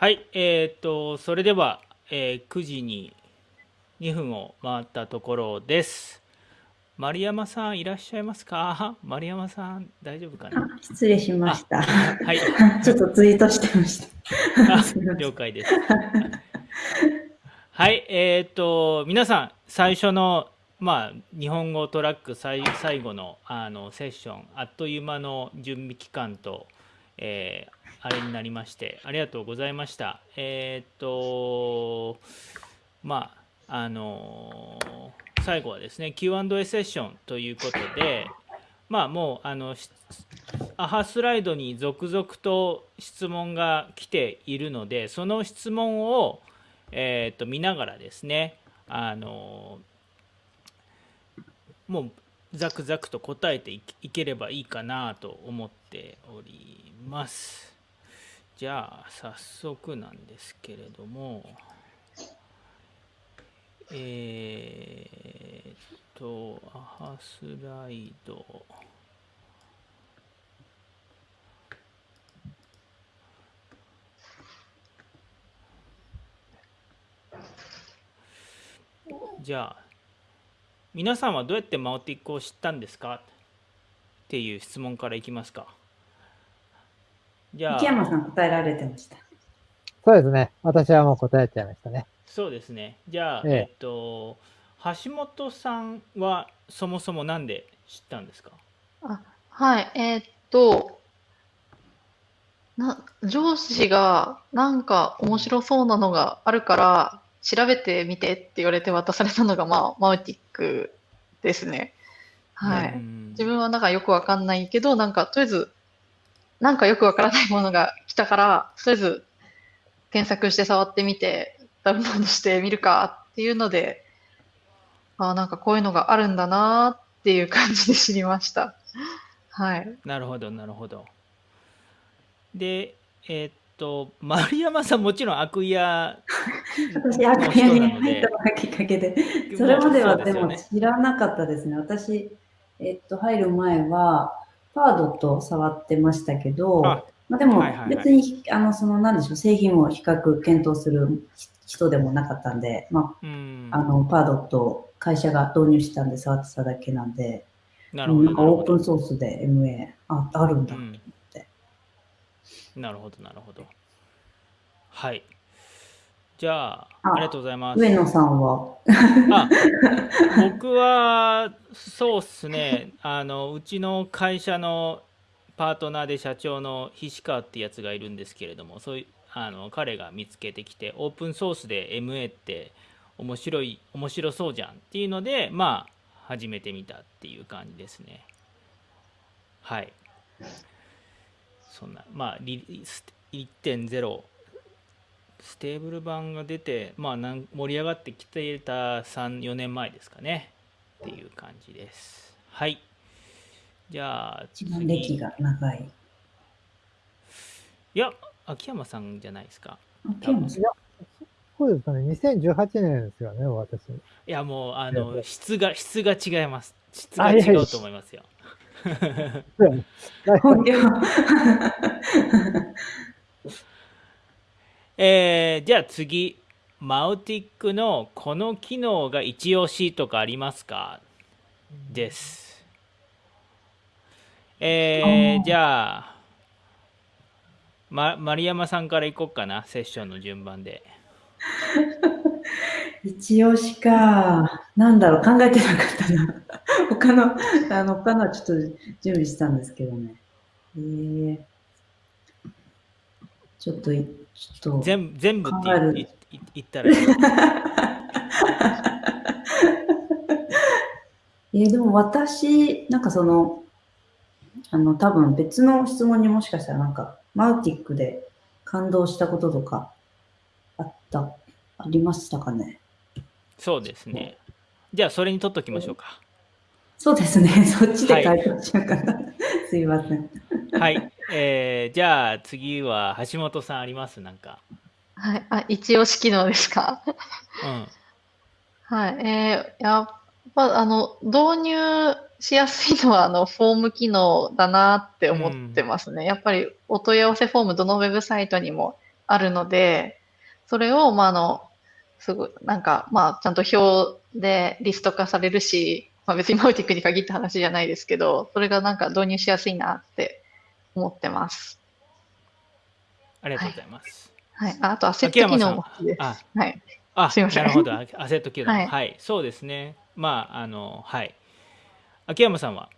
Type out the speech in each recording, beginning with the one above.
はい、えっ、と、それでは、えー9時に2分を回ったところです。丸山さんいらっしゃいますか？丸山さん大丈夫かな？あ失礼しました。はい、ちょっとツイートしてました。了解です。はい、えっ、と、皆さん、最初の、まあ、日本語トラック最最後のあのセッション、あっという間の準備期間と、えーあれになりまして、ありがとうございました。えっ、と、まあ、あの最後はですね、Q&A セッションということで、まあ、もう、あの、アハスライドに続々と質問が来ているので、その質問を、えー、と見ながらですね、あのもうザクザクと答えていければいいかなと思っております。じゃあ、早速なんですけれども、えー、っと、アハスライド。じゃあ皆さんはどうやってマオティックを知ったんですか？っていう質問からいきますかじゃ秋山あさん答えられてました。そうですね。私はもう答えちゃいましたね。そうですねじゃあ、えええっと橋本さんはそもそもなんで知ったんですか？あ、はい、えーっと、な、上司がなんか面白そうなのがあるから調べてみてって言われて渡されたのが、まあ、マウティックですね。はい。うん自分はなんかよくわかんないけど、なんかとりあえず、なんかよくわからないものが来たから、とりあえず検索して触ってみて、ダウンロードしてみるかっていうので、あーなんかこういうのがあるんだなーっていう感じで知りました。はい。なるほどなるほどでえっと丸山さんもちろん悪屋私、の悪屋に入ったのがきっかけで、それまではでも知らなかったですね。私、えっと、入る前は、パードと触ってましたけど、あまあ、でも別に、あの、その、なんでしょう、製品を比較検討する人でもなかったんで、まうん。あ、あの、パードと会社が導入したんで触ってただけなんで、なるほうんなんかオープンソースで MA、あ、あるんだ。うん。なるほどなるほど。はいじゃああありがとうございます。上野さんは、あ僕はそうっすね。あのうちの会社のパートナーで社長の菱川ってやつがいるんですけれどもそういうあの彼が見つけてきてオープンソースで MA って面白い面白そうじゃんっていうのでまあ始めてみたっていう感じですね。はい。そんなまあリリス1.0ステーブル版が出て、まあ、なん盛り上がってきていた3、4年前ですかね。っていう感じです。はい。じゃあ、一番歴次。いが長い。や、秋山さんじゃないですか。秋山さんそうですかね。2018年ですよね、私。いや、もう、あの、質が、質が違います。質が違うと思いますよ。本業えーじゃあ次、マウティックのこの機能が一押しとかありますか？です。えーじゃあ、ま、丸山さんからいこうかな、セッションの順番で。一押しか。なんだろう、考えてなかったな。他の、あの、他のはちょっと準備したんですけどね。えー、ちょっとい、ちょっと。全部全部って言ったらいい えーでも私、なんかその、あの、多分別の質問にもしかしたらなんか、マウティックで感動したこととかあった、ありましたかね？そうですね。じゃあ、それに取っときましょうか。そうですね。そっちで回答しようかな。すいません。はい。えーじゃあ、次は橋本さんあります？なんか。はい。あ、一押し機能ですか？うん。はい。えーやっぱ、あの、導入しやすいのは、あの、フォーム機能だなって思ってますね。やっぱり、お問い合わせフォーム、どのウェブサイトにもあるので、それを、まあ、あの、すごい、なんか、まあ、ちゃんと表でリスト化されるし、まあ、別にマウティックに限った話じゃないですけど、それがなんか導入しやすいなって思ってます。ありがとうございます。はい。ああと、アセット機能も好きです。あはい。あ、すいませんなるほど。アアセット機能、は、はいいそうですね。まあ、あの、はい。秋山さんは、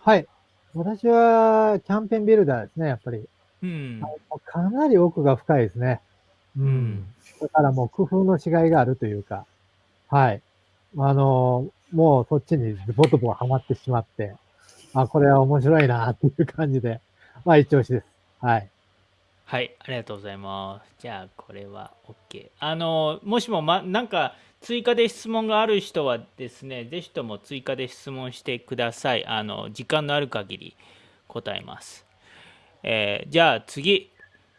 はい。私は、キャンペーンビルダーですね、やっぱり。うん、かなり奥が深いですね。ううん。だからもう工夫の違いがあるというか、はい。あの、もうそっちにボトボハマってしまって、あ、これは面白いなっていう感じで、まあ一押しです。はい。はい、ありがとうございます。じゃあ、これは OK。あの、もしも、ま、なんか、追加で質問がある人はですね、ぜひとも追加で質問してください。あの、時間のある限り答えます。えーじゃあ次。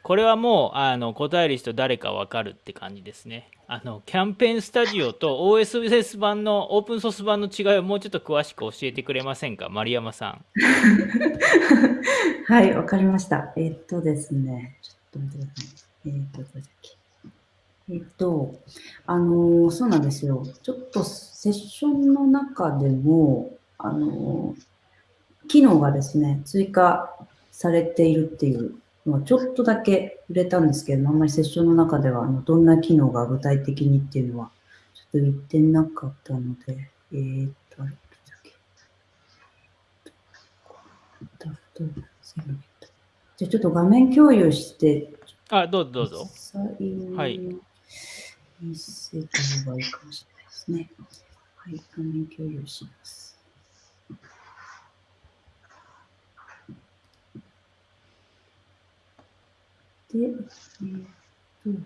これはもう、あの、答える人誰かわかるって感じですね。あの、キャンペーンスタジオと OSS 版の、オープンソース版の違いをもうちょっと詳しく教えてくれませんか？丸山さん。はい、わかりました。えっとですね、ちょっと待ってください。えっと、どだっけ？えっと、あのーそうなんですよ。ちょっとセッションの中でも、あのー機能がですね、追加されているっていうのはちょっとだけ触れたんですけど、あんまりセッションの中では、あのどんな機能が具体的にっていうのは、ちょっと言ってなかったので、えーっと、あれ、だっけ？じゃあちょっと画面共有して、あ、どうぞどうぞ。はい見せた方がいいかもしれないですね。はい、画面共有します。で、えーっ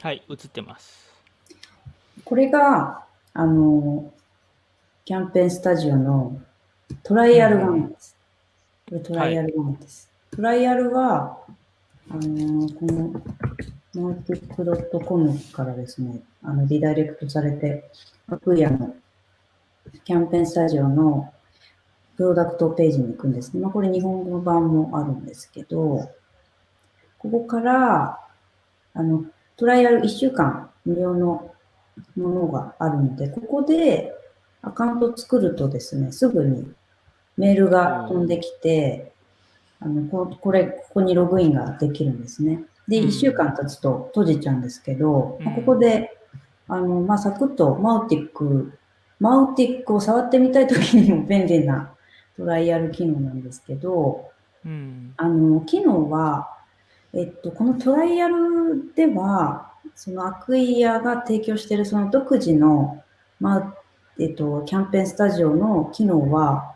と、はい、映ってます。これが、あの、キャンペーンスタジオのトライアル画面です。これトライアル画面です。トライアルは、あの、この、マーケック .com からですね、あの、リダイレクトされて、アクイアのキャンペーンスタジオのプロダクトページに行くんですね。まあ、これ日本語版もあるんですけど、ここから、あの、トライアル1週間無料のものがあるので、ここでアカウント作るとですね、すぐにメールが飛んできて、あのここれ、ここにログインができるんですね。で、うん1週間経つと閉じちゃうんですけど、まあうんここで、あの、まあ、サクッとマウティック、マウティックを触ってみたいときにも便利なトライアル機能なんですけど、うん。あの、機能は、えっと、このトライアルでは、そのアクイアが提供しているその独自の、まあ、えっと、キャンペーンスタジオの機能は、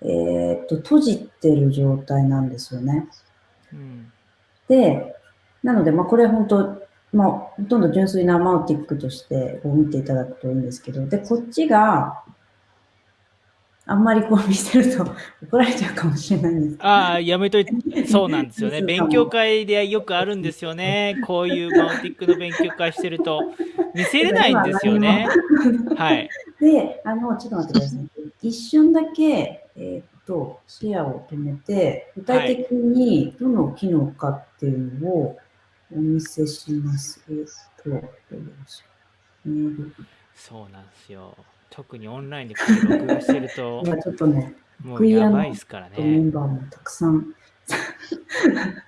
えっと、閉じてる状態なんですよね。うん。で、なので、まあ、これ本当、まあ、ほとんど純粋なマウティックとして見ていただくといいんですけど、で、こっちが、あんまりこう見せると 怒られちゃうかもしれないんですああ、やめといて、そうなんですよね。勉強会でよくあるんですよね。こういうマウティックの勉強会してると、見せれないんですよね。はい。で、あの、ちょっと待ってください。一瞬だけ、えーっと、シェアを止めて、具体的にどの機能かっていうのをお見せします。えーっと、どうしよう。そうなんですよ。特にオンラインで録画してると、今ちょっとね、もうやばいですからメンね。バーもたくさん。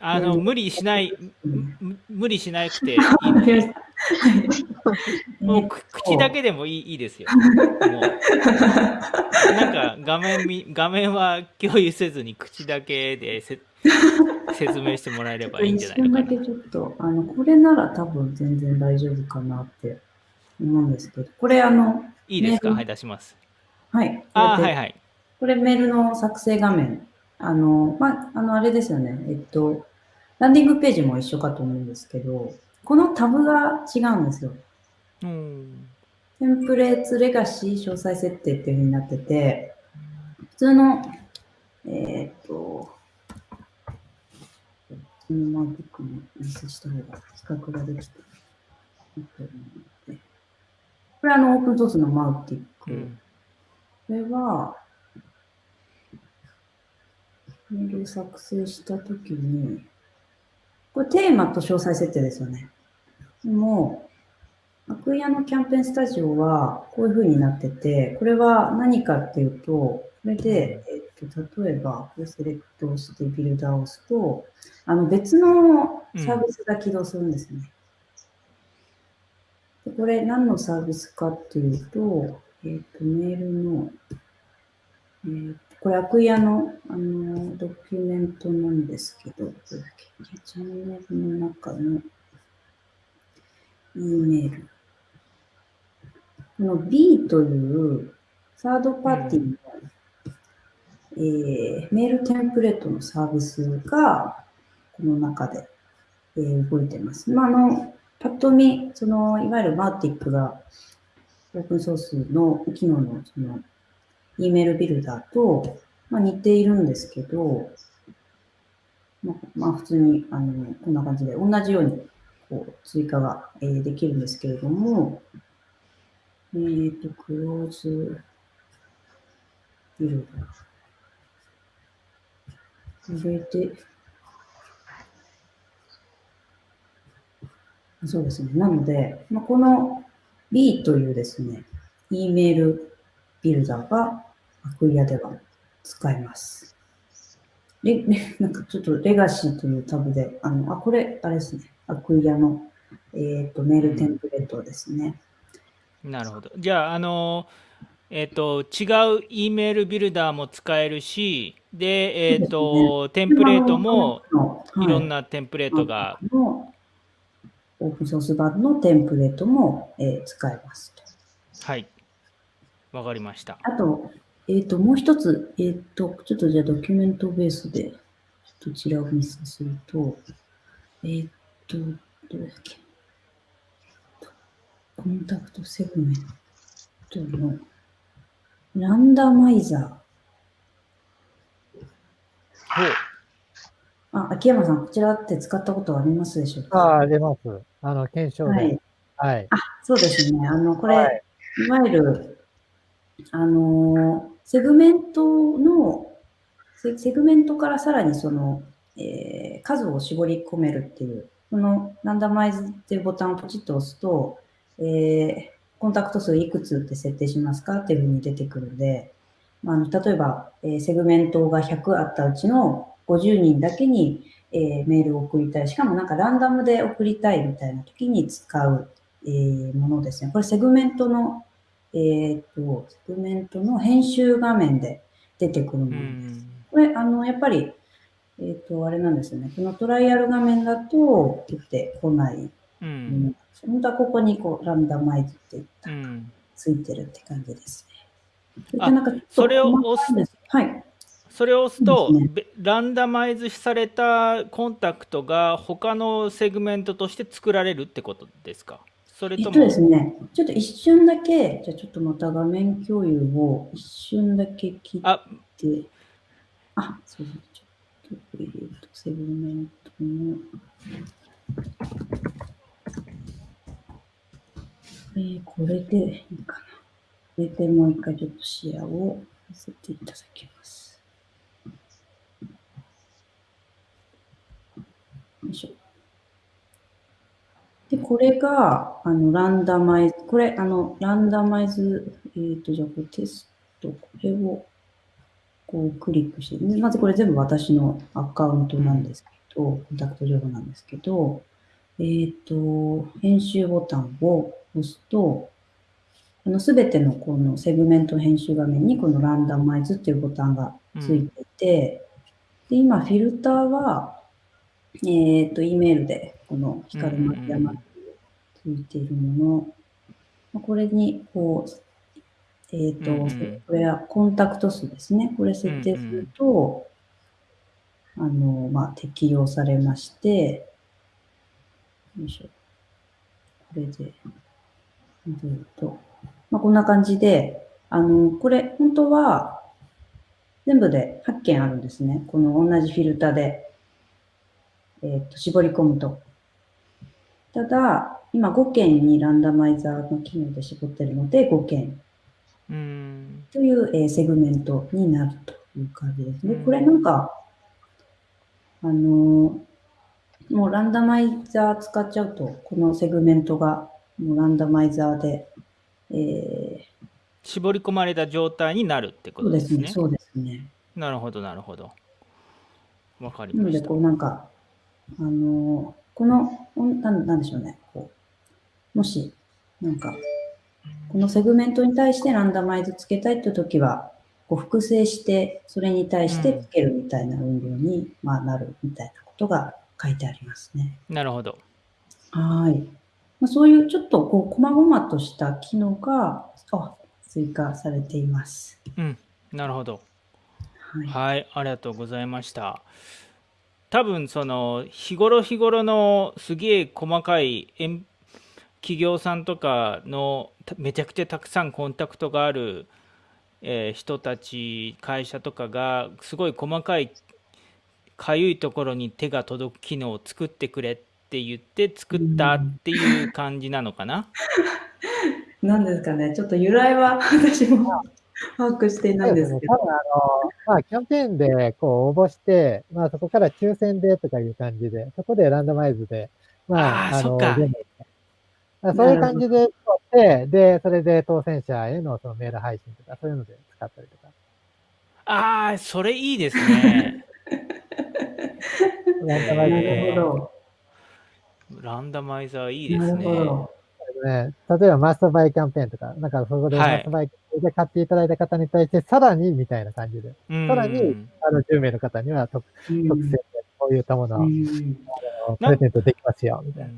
あの、無理しない、無理しなくていいので、わかりましたはいもうく口だけでもいいいいですよ。もうなんか画面み 画面は共有せずに口だけでせ説明してもらえればいいんじゃない一瞬のかな。だけちょっと、あの、これなら多分全然大丈夫かなって思うんですけど、これあの、いいですか？ねはい、出します。はい。あはいはい。これメールの作成画面。あの、まあ、あの、あれですよね。えっと、ランディングページも一緒かと思うんですけど、このタブが違うんですよ。うん。テンプレーツレガシー詳細設定っていう風になってて、普通の、えーっと、普通のマークックもお見せした方が比較ができていいと思うので。これはあの、オープンソースのマウティック。うん。これは、メール作成したときに、これテーマと詳細設定ですよね。でも、アクイアのキャンペーンスタジオはこういう風になってて、これは何かっていうと、これで、えっと、例えば、これセレクトをしてビルダーを押すと、あの別のサービスが起動するんですね。でこれ何のサービスかっていうと、えっ、と、メールの、えーこれ、アクイアの、あの、ドキュメントなんですけど、チャンネルの中の E メール。この B というサードパーティーの、えーメールテンプレートのサービスが、この中で、えー動いてます。まあ、あの、パッと見、その、いわゆるマーティックが、オープンソースの機能の、その、E メールビルダーと、まあ、似ているんですけど、まあ、まあ、普通に、あの、こんな感じで、同じように、こう、追加が、えーできるんですけれども、えっ、と、クローズビルダー。これで、そうですね。なので、まあ、この B というですね、E メールビルダーがアクイアでは使えます。レレなんかちょっとレガシーというタブで、あの、あ、これ、あれですね。アクイアの、えっ、と、メールテンプレートですね。なるほど。じゃあ、あの、えっ、と、違う E メールビルダーも使えるし、で、えっ、と、テンプレートもいろんななテンプレートが、のオープンソース版のテンプレートも、えー使えますと。はい。わかりました。あと、えっ、と、もう一つ、えっ、と、ちょっとじゃあドキュメントベースで、ちょっとこちらを見させると、えっ、と、どれだっけ。コンタクトセグメントのランダマイザほう。ー。あ、秋山さん、こちらって使ったことはありますでしょうか？ああ、出ます。あの、検証はいで。。はい。そうですね。あの、これ、はいい、わゆる、あのー、セグメントの、セセグメントからさらにその、えー数を絞り込めるっていう、このランダマイズっていうボタンをポチッと押すと、えーコンタクト数いくつって設定しますかっていうふうに出てくるんで、まあ、あの例えば、えーセグメントが100あったうちの50人だけに、えーメールを送りたい。しかもなんかランダムで送りたいみたいな時に使う、えーものですね。これセグメントの、えーっと、セグメントの編集画面で出てくるものです。ん。これ、あの、やっぱり、えーっと、あれなんですよね。このトライアル画面だと出てこないもうのん。本当はここにこう、ランダマイズっていったうん。ついてるって感じですね。それを細かいんですはい。それを押すと、そうですべランダマイズされたコンタクトが他のセグメントとして作られるってことですか？それとも、えっとですね、ちょっと一瞬だけ、じゃあちょっとまた画面共有を一瞬だけ切っあ、て、あ、そうそう、ちょっと、えっと、セグメントの、えーこれでいいかな。これでもう一回ちょっとシェアをさせていただきます。よいしょ。で、これが、あの、ランダマイズ、これ、あの、ランダマイズ、えっ、と、じゃあ、これテスト、これを、こう、クリックして、まずこれ全部私のアカウントなんですけど、コンタクト情報なんですけど、えっ、と、編集ボタンを押すと、あの、すべてのこのセグメント編集画面にこのランダマイズっていうボタンがついていて、で、今、フィルターは、えっ、と、E メールで、この光る丸山っていうついているもの、まあこれに、こう、えっ、と、うんうんこれはコンタクト数ですね。これ設定すると、あの、まあ、適用されまして、よいしょ。これで、ずっと、まあ、こんな感じで、あの、これ、本当は、全部で8件あるんですね。この同じフィルターで、えっ、と、絞り込むと。ただ、今5件にランダマイザーの機能で絞ってるので、5件うん。という、えーセグメントになるという感じですね。うんこれなんか、あのもうランダマイザー使っちゃうと、このセグメントがもうランダマイザーで、え絞り込まれた状態になるってー、ことでねそうですすね、。そうですね。なるほど、なるほど。わかりなので、ましたこ。うなんか、あのこの、んなんなんでしょうね、こう、もし、なんか、このセグメントに対してランダマイズつけたいというときは、こう複製して、それに対してつけるみたいな運用に、まあ、なるみたいなことが書いてありますね。なるほど。はい。まあ、そういうちょっとこう、細々とした機能が、あ、追加されています。うん、なるほど。はい。はい、ありがとうございました。多分その日頃日頃のすげえ細かい企業さんとかのめちゃくちゃたくさんコンタクトがある、え人たち会社とかがすごい細かいかゆいところに手が届く機能を作ってくれって言って作ったっていう感じなのかな？なん ですかね、ちょっと由来は私も把握していないんですけど。多分あの、まあ、キャンペーンでこう応募して、まあ、そこから抽選でとかいう感じで、そこでランダマイズで、まあ、の、あーそういう感じで取って、で、それで当選者へのそのメール配信とか、そういうので使ったりとか。ああ、それいいですね。ランダマイズ。ランダマイザーいいでなるすね。ね、例えばマスターバイキャンペーンとか、なんかそこではい。マスターバイで買っていただいた方に対して、さらにみたいな感じで、うん。さらにあの、10名の方には特うん。特選でこういったものを、プレゼントできますよ、みたいな。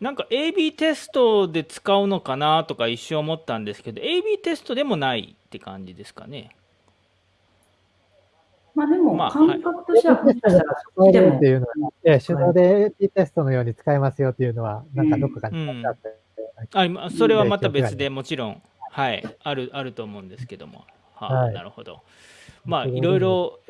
なんか AB テストで使うのかなとか一瞬思ったんですけど AB テストでもないって感じですかね。まあでも、まあ感覚としては、もしかしたらそっちでもって、いうのは、え手動で AP テストのように使えますよっていうのは、なんかどっかに書いてあって、あ今それはまた別でもちろんはいあるあると思うんですけども。はあはい。なるほど。まあいろいろ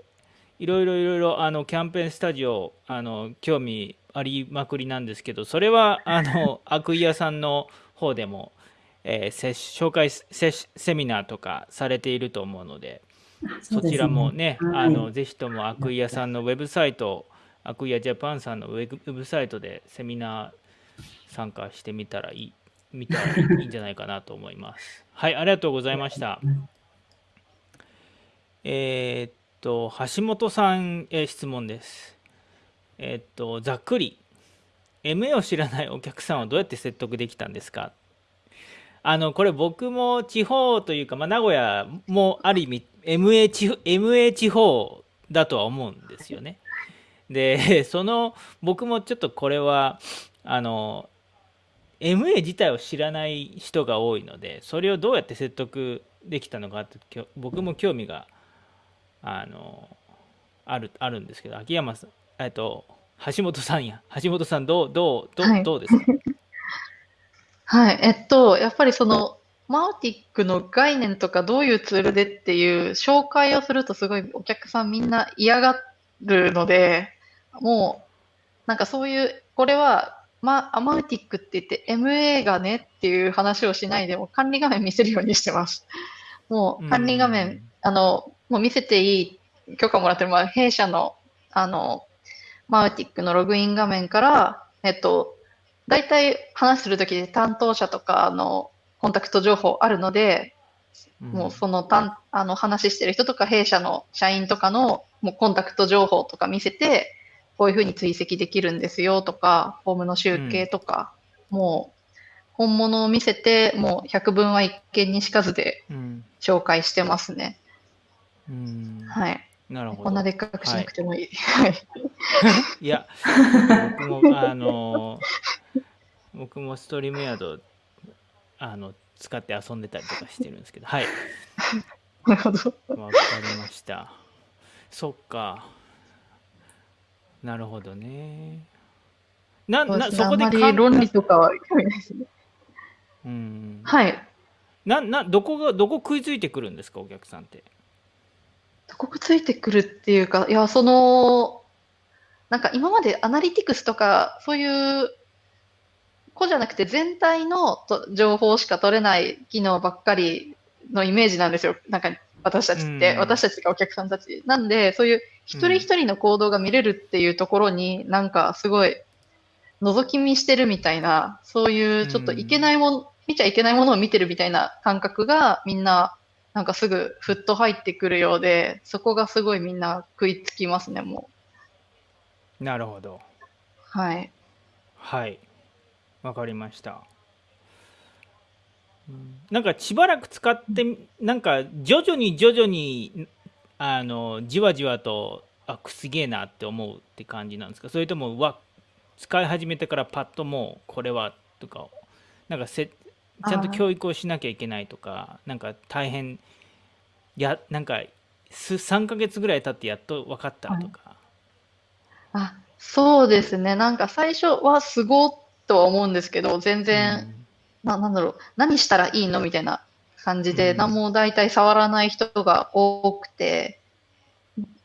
いろいろいろいろあのキャンペーンスタジオあの興味ありまくりなんですけどそれはあの悪意屋さんの方でも、えーせ紹介セセミナーとかされていると思うのでそちらもね、はい。あのぜひとも悪意屋さんのウェブサイト、悪意屋ジャパンさんのウェブウェブサイトでセミナー参加してみたらいい、見たらいいんじゃないかなと思います。はい、ありがとうございました。えーっと、橋本さんへ質問です。えーっと、ざっくり、MA を知らないお客さんをどうやって説得できたんですか？あのこれ僕も地方というか、まあ、名古屋もある意味 MA 地方 MA 地方だとは思うんですよね。でその僕もちょっとこれはあの MA 自体を知らない人が多いのでそれをどうやって説得できたのかって僕も興味があのあるあるんですけど秋山さんえっと橋本さんや。橋本さんどうどうどう,、はい。どうですか？はい。えっと、やっぱりその、マウティックの概念とかどういうツールでっていう紹介をするとすごいお客さんみんな嫌がるので、もう、なんかそういう、これは、ま、アマウティックって言って MA がねっていう話をしないでも管理画面見せるようにしてます。もう管理画面、あの、もう見せていい許可もらってる、まあ、弊社の、あの、マウティックのログイン画面から、えっと、大体話するときで担当者とかのコンタクト情報あるので、うんもうそのたんあの話してる人とか弊社の社員とかのもうコンタクト情報とか見せて、こういうふうに追跡できるんですよとか、フォームの集計とか、もう本物を見せて、もう百聞は一見にしかずでうん紹介してますね。うんはい。なるほどこんなでっかくしなくてもいい。はい。いや、僕も、あの、僕もストリームヤード、あの、使って遊んでたりとかしてるんですけど、はい、なるほど。わかりました。そっか。なるほどね。な、な、そこで論理とかは興味ないですね。うん。はい。な、な、どこが、どこ食いついてくるんですか、お客さんって。どこがついてくるっていうか、いや、その、なんか今までアナリティクスとか、そういう、こうじゃなくて全体のと情報しか取れない機能ばっかりのイメージなんですよ。なんか私たちって、うん私たちがお客さんたち。なんで、そういう一人一人の行動が見れるっていうところに、なんかすごい、覗き見してるみたいな、そういうちょっといけないもの、見ちゃいけないものを見てるみたいな感覚がみんな、なんかすぐふっと入ってくるようで、そこがすごいみんな食いつきますね、もなるほど。う。はい。はい。わかりました。うんなんかしばらく使って、なんか徐々に徐々に、あの、じわじわと、あ、すげえなって思うって感じなんですか？それとも、うわ、使い始めてからパッともう、これは、とか、なんかせ、ちゃんと教育をしなきゃいけないとか、なんか大変、や、なんか、す3ヶ月ぐらい経ってやっと分かったとか。あ、そうですね。なんか最初はすごっとは思うんですけど、全然、な、なんだろう、何したらいいの？みたいな感じで、うん。何も大体触らない人が多くて、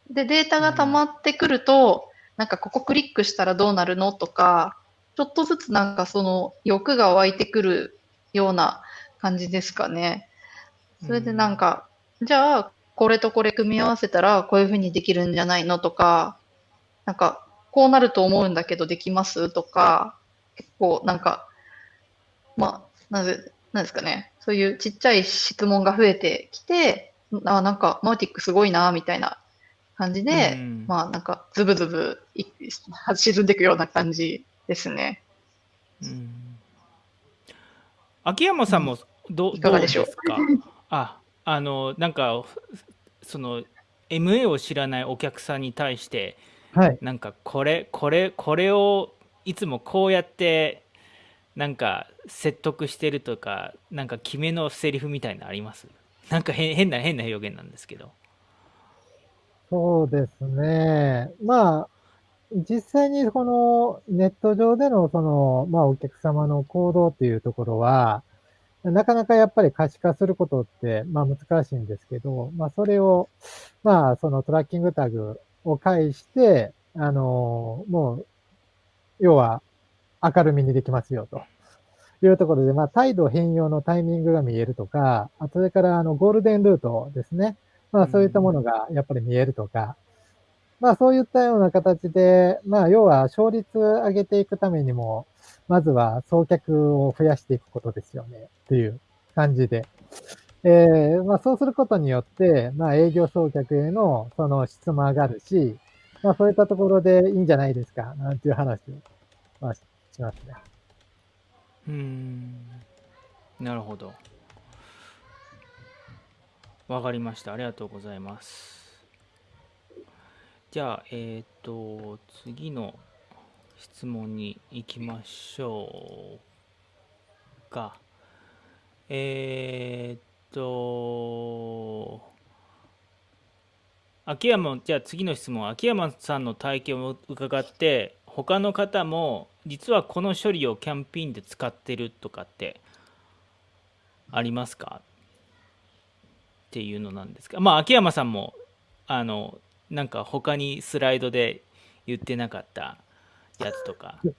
で、データが溜まってくると、なんかここクリックしたらどうなるの？とか、ちょっとずつなんかその欲が湧いてくるような感じですかね。それでなんか、じゃあ、これとこれ組み合わせたらこういう風にできるんじゃないの？とか、なんか、こうなると思うんだけどできます？とか、結構なんか、まあ、なぜ、なんですかね。そういうちっちゃい質問が増えてきて、あ、なんか、マウティックすごいな、みたいな感じで、うんまあ、なんか、ズブズブい沈んでいくような感じですね。うん秋山さんもど,、いかがでしょう？どですか？ああのなんかその MA を知らないお客さんに対してはい。なんかこれこれこれをいつもこうやってなんか説得してるとかなんか決めのセリフみたいなのあります？なんか変変な変な表現なんですけどそうですね。まあ、実際にこのネット上でのその、まあお客様の行動っていうところは、なかなかやっぱり可視化することって、まあ難しいんですけど、まあそれを、まあそのトラッキングタグを介して、あの、もう、要は明るみにできますよと。いうところで、まあ、態度変容のタイミングが見えるとか、それから、あの、ゴールデンルートですね。まあ、そういったものがやっぱり見えるとか、まあ、そういったような形で、まあ、要は勝率上げていくためにも、まずは送客を増やしていくことですよね、っていう感じで。えー、まあ、そうすることによって、まあ、営業送客へのその質も上がるし、まあ、そういったところでいいんじゃないですか、なんていう話を、まあ、しますね。うん。なるほど。わかりました。ありがとうございます。じゃあえっ、と次の質問に行きましょうか。えっ、と秋山じゃあ次の質問。秋山さんの体験を伺って他の方も実はこの処理をキャンペーンで使ってるとかってありますか？っていうのなんですがまあ秋山さんもあのなんか他にスライドで言ってなかったやつとか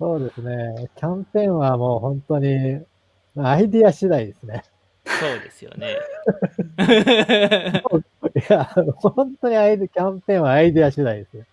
そうですね。キャンペーンはもう本当に、アイディア次第ですね。そうですよね いや、本当にアイデキャンペーンはアイディア次第ですよ。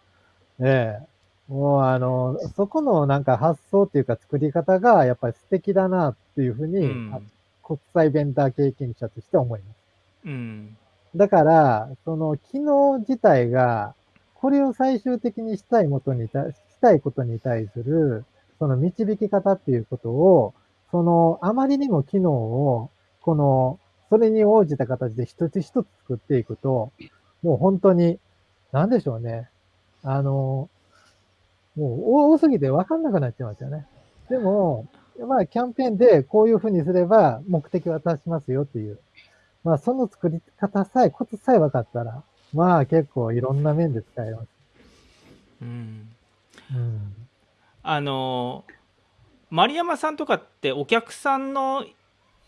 ええ。もうあの、そこのなんか発想っていうか作り方がやっぱり素敵だなっていうふうに、うんあ国際ベンダー経験者として思います。うんだから、その機能自体が、これを最終的にしたいことにた、したいことに対する、その導き方っていうことを、その、あまりにも機能を、この、それに応じた形で一つ一つ作っていくと、もう本当に、なんでしょうね。あの、もう多すぎて分かんなくなっちゃいますよね。でも、まあ、キャンペーンでこういうふうにすれば目的は達しますよっていう。まあ、その作り方さえ、コツさえ分かったら、まあ、結構いろんな面で使えます。うんうん。あの丸山さんとかってお客さんの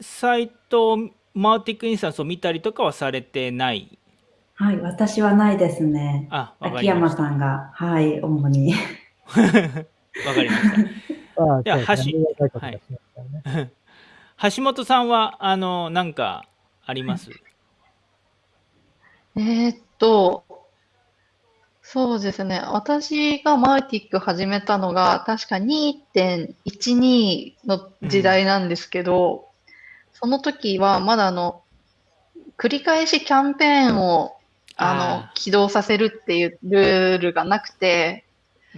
サイトマーティックインスタンスを見たりとかはされてない？はい、私はないですね。あわか秋りました山さんが、はい、主に。わかりました。まあ、じゃ橋。ありがたい。橋本さんはあのなんかあります？えーっと、そうですね。私がマーティック始めたのが確か2.12の時代なんですけど、その時はまだあの、繰り返しキャンペーンをあのあ起動させるっていうルールがなくて、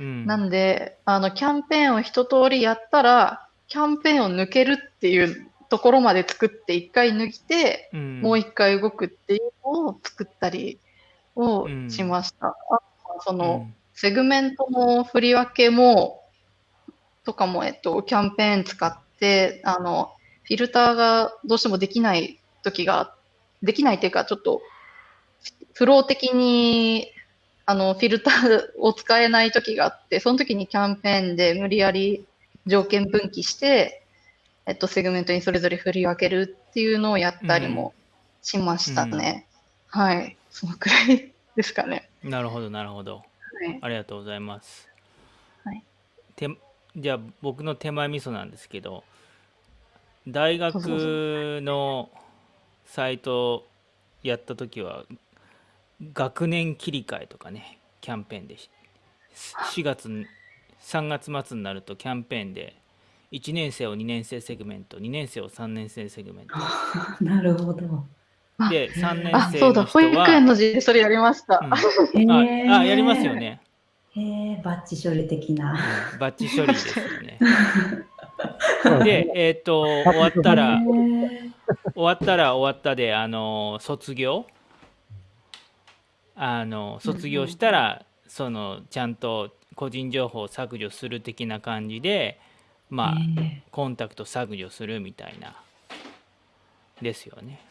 うん。なんで、あの、キャンペーンを一通りやったら、キャンペーンを抜けるっていうところまで作って、一回抜いて、うんもう一回動くっていうのを作ったりをしました。あとはその、セグメントの振り分けも、とかも、えっと、キャンペーン使って、あの、フィルターがどうしてもできない時が、できないっていうか、ちょっと、フロー的に、あの、フィルターを使えない時があって、その時にキャンペーンで無理やり条件分岐して、えっと、セグメントにそれぞれ振り分けるっていうのをやったりもしましたね。はい。そのくらいですかね。なるほど、なるほど。はい。ありがとうございます。はいてじゃあ僕の手前味噌なんですけど大学のサイトやった時は学年切り替えとかねキャンペーンでし4月に3月末になるとキャンペーンで1年生を2年生セグメント2年生を3年生セグメント なるほど。あで3年あ、生そうだ、保育園は、の時でそれやりました。うんへああやりますよ。ね、へえ、バッチ処理的な。うんバッチ処理ですよね でえっ、と終わったら終わったら終わったであの卒業あの卒業したら、そのちゃんと個人情報を削除する的な感じでまあ、へコンタクト削除するみたいなですよね。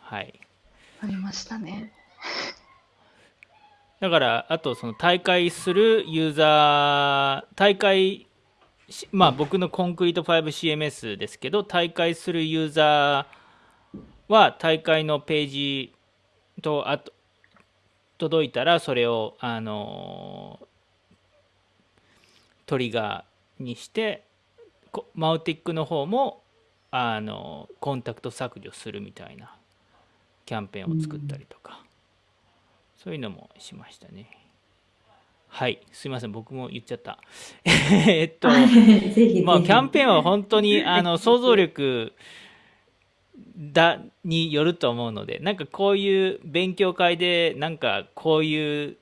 はい。ありましたね。だからあとその大会するユーザー大会しまあ僕のコンクリート 5CMS ですけど大会するユーザーは大会のページとあと届いたらそれをあのトリガーにしてこマウティックの方もあのコンタクト削除するみたいなキャンペーンを作ったりとか、そういうのもしましたね。はい。すいません。僕も言っちゃった。えっと。まあキャンペーンは本当にあの 想像力だによると思うのでなんかこういう勉強会でなんかこういう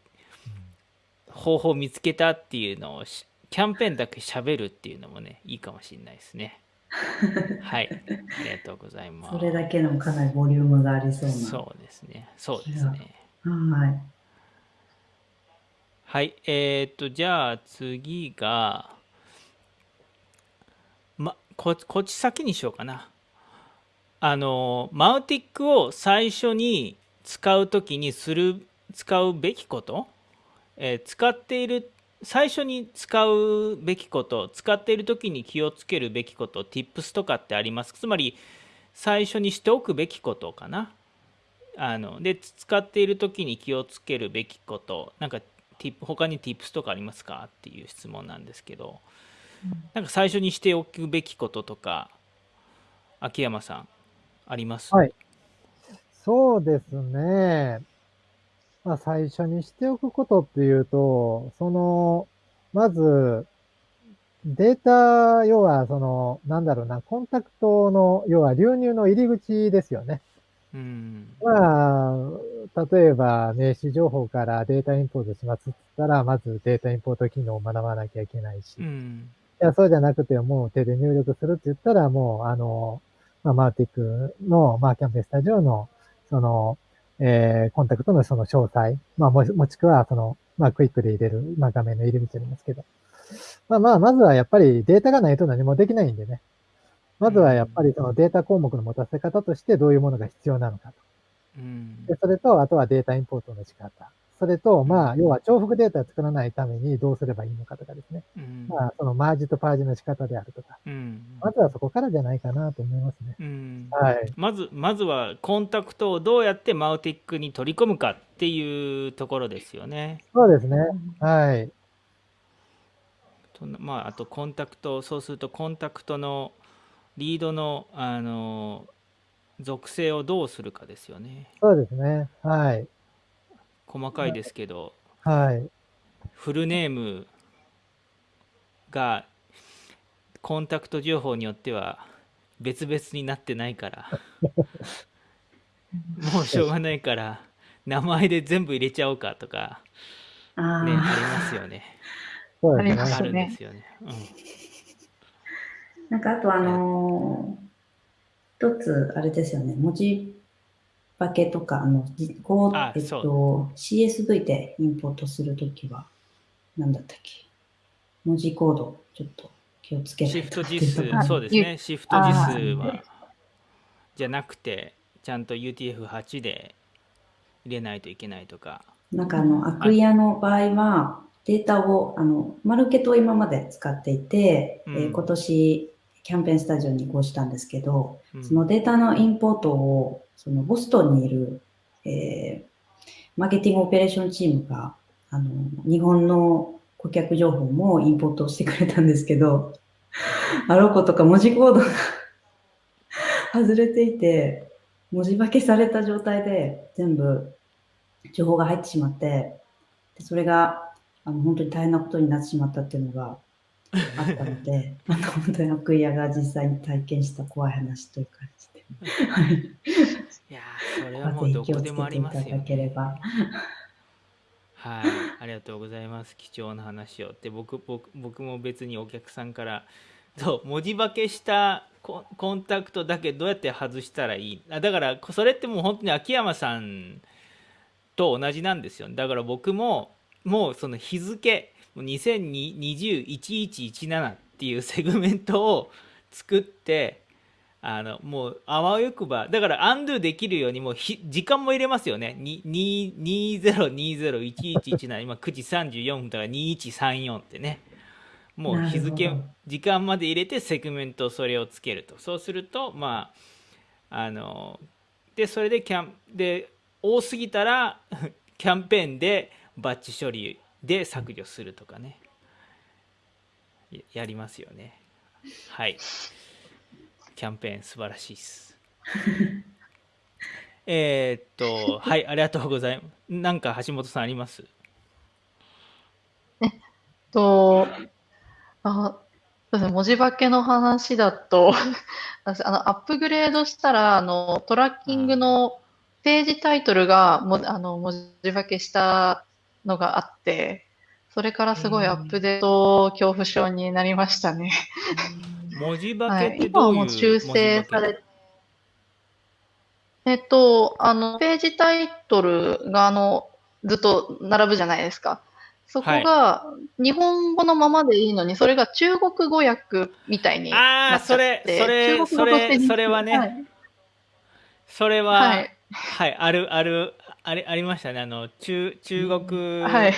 方法を見つけたっていうのをしキャンペーンだけ喋るっていうのもねいいかもしれないですね はいありがとうございますそれだけでもかなりボリュームがありそうな。そうですねそうですねはい。はい、えー、っと、じゃあ次が、ま、ここっち先にしようかな。あの、マウティックを最初に使うときにする、使うべきこと、えー使っている、最初に使うべきこと、使っているときに気をつけるべきこと、tips とかってありますつまり、最初にしておくべきことかな？あので使っている時に気をつけるべきことなんかティップ他に tips とかありますか？っていう質問なんですけど、なんか最初にしておくべきこととか秋山さんあります。はい。そうですね。まあ、最初にしておくことっていうと、その、まず、データ、要は、その、なんだろうな、コンタクトの、要は流入の入り口ですよね。うん。まあ、例えば名刺情報からデータインポートしますって言ったら、まずデータインポート機能を学ばなきゃいけないし、いうん。や、そうじゃなくてもう手で入力するって言ったら、もう、あの、まあ、マーティックの、まあ、キャンペーンスタジオの、その、えー、コンタクトのその詳細、まあ、もし、もしくは、その、まあ、クイックで入れる、まあ、画面の入り口ありますけど。まあまあ、まずはやっぱりデータがないと何もできないんでね。まずはやっぱりそのデータ項目の持たせ方としてどういうものが必要なのかと。うんで、それと、あとはデータインポートの仕方。それと、まあ、要は重複データを作らないためにどうすればいいのかとかですね。うんまあ、そのマージとパージの仕方であるとか。うんまずはそこからじゃないかなと思いますね。うんはい。まずまずはコンタクトをどうやってマウティックに取り込むかっていうところですよね。そうですね。はい。とまあ、あとコンタクトそうするとコンタクトのリードのあの属性をどうするかですよね。そうですね。はい。細かいですけど、はい。フルネームがコンタクト情報によっては別々になってないから もうしょうがないから名前で全部入れちゃおうかとかあねありあ、ますよね。ありま。すあるんですよね、うん、なんかあとあのー一つ、あれですよね、文字化けとか、あの、じこう。えっと、CSV でインポートするときは、なんだったっけ？文字コード、ちょっと気をつけないシフト実数そうですね。シフト実数はじゃなくてちゃんと UTF-8 で入れないといけないとか。なんかあの、アクイアの場合は、データを、あの、マルケットを今まで使っていて、うん。えー今年、キャンペーンスタジオに移行したんですけど、うん。そのデータのインポートを、そのボストンにいる、えーマーケティングオペレーションチームが、あの、日本の顧客情報もインポートしてくれたんですけど、あろうことか文字コードが 外れていて、文字化けされた状態で全部情報が入ってしまって、でそれがあの本当に大変なことになってしまったっていうのが あったので、あの本当にアクイアが実際に体験した怖い話という感じで、はい、いやーそれはもうぜひ気をつどこでもありますよねければ。はい、ありがとうございます。貴重な話を。で、僕、僕、僕も別にお客さんから、そう、文字化けしたコンコンタクトだけどうやって外したらいい？あだから、それってもう本当に秋山さんと同じなんですよ。だから僕も、もうその日付、もう2020-1117っていうセグメントを作って、あのもうあわよくばだからアンドゥできるようにもうひ時間も入れますよね。にに20201117今9時34分だから2134ってね。もう日付時間まで入れてセグメントそれをつけると。そうするとまああのでそれでキャンで多すぎたら キャンペーンでバッチ処理で削除するとかね。ややりますよね。はいキャンペーン素晴らしいです。えーっと、はい、ありがとうございます。なんか橋本さんあります？と、あ、そうですね、文字化けの話だと、私あの、アップグレードしたら、あの、トラッキングのページタイトルがも、あの、文字化けしたのがあって、それからすごいアップデート恐怖症になりましたね。文字化はい、けって今はどういうもう修正文字化け？され、えっと、あの、ページタイトルが、あの、ずっと並ぶじゃないですか。そこが、日本語のままでいいのに、それが中国語訳みたいになっちゃって、それそれ中国語としてそれそれはね。はい。それは、ははいい、ある、ある、あれ、ありましたね。あの、中、中国はい。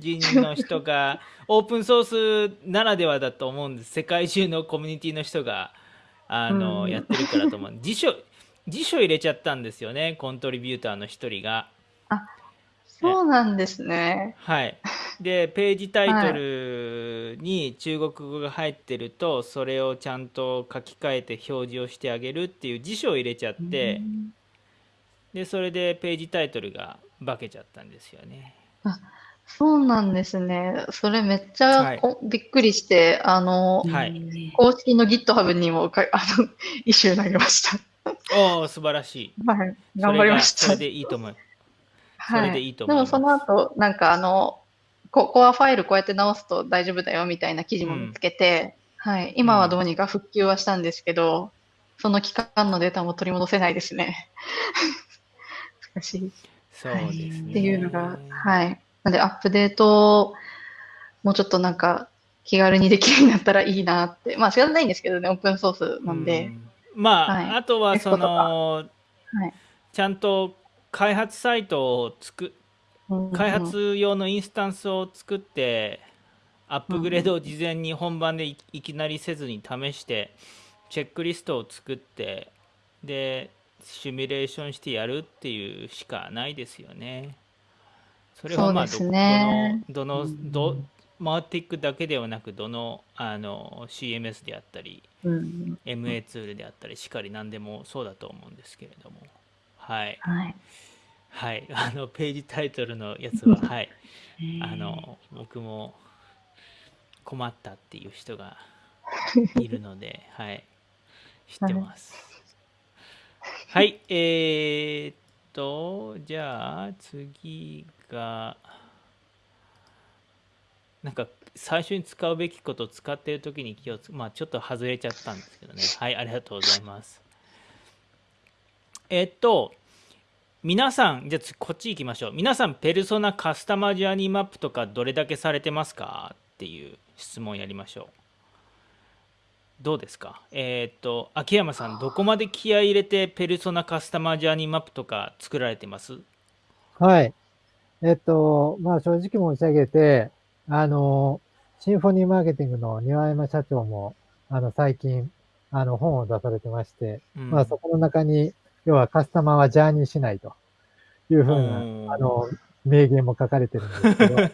人の人が、オープンソースならではだと思うんです。世界中のコミュニティの人が、あの、うんやってるからと思う。辞書、辞書入れちゃったんですよね。コントリビューターの一人が。そうなんですね。はい。で、ページタイトルに中国語が入ってると、それをちゃんと書き換えて表示をしてあげるっていう辞書を入れちゃって、で、それでページタイトルが化けちゃったんですよね。そうなんですね。それめっちはいゃこびっくりして、あの、はい公式の GitHub にもか、あの、イシュー投げました。おお、素晴らしい。はい。そ頑張りましたそれ。でいいと思う。そはい。れでいいと思いますでもその後、なんかあの、ココアファイルこうやって直すと大丈夫だよみたいな記事も見つけて、はい。今はどうにか復旧はしたんですけど、その期間のデータも取り戻せないですね。難しい。そうですね。っていうのが、はい。なんで、アップデートをもうちょっとなんか気軽にできるようになったらいいなって。まあ、仕方ないんですけどね、オープンソースなんで。うんまあ、はいあとはその、はいちゃんと開発サイトを作開発用のインスタンスを作ってアップグレードを事前に本番でいいきなりせずに試してチェックリストを作ってでシミュレーションしてやるっていうしかないですよね。それはまあどね。どのどのどマーティックだけではなくどのあの CMS であったりうん。MA ツールであったりしっかり何でもそうだと思うんですけれども。はい。はい。はい。あのページタイトルのやつははい。あの僕も困ったっていう人が いるのではい。知ってます。はい。えー、っとじゃあ次がなんか最初に使うべきことを使っている時に気をつまあちょっと外れちゃったんですけどね。はいありがとうございます。えっと皆さんじゃあこっち行きましょう。皆さんペルソナカスタマージャーニーマップとかどれだけされてますか？っていう質問やりましょう。どうですか？えっと秋山さんどこまで気合い入れてペルソナカスタマージャーニーマップとか作られてます？はい。えっと、まあ正直申し上げて、あの、シンフォニーマーケティングの庭山社長も、あの、最近、あの、本を出されてまして、うん。まあそこの中に、要はカスタマーはジャーニーしないと。いうふううんな、あの、名言も書かれてるんですけど、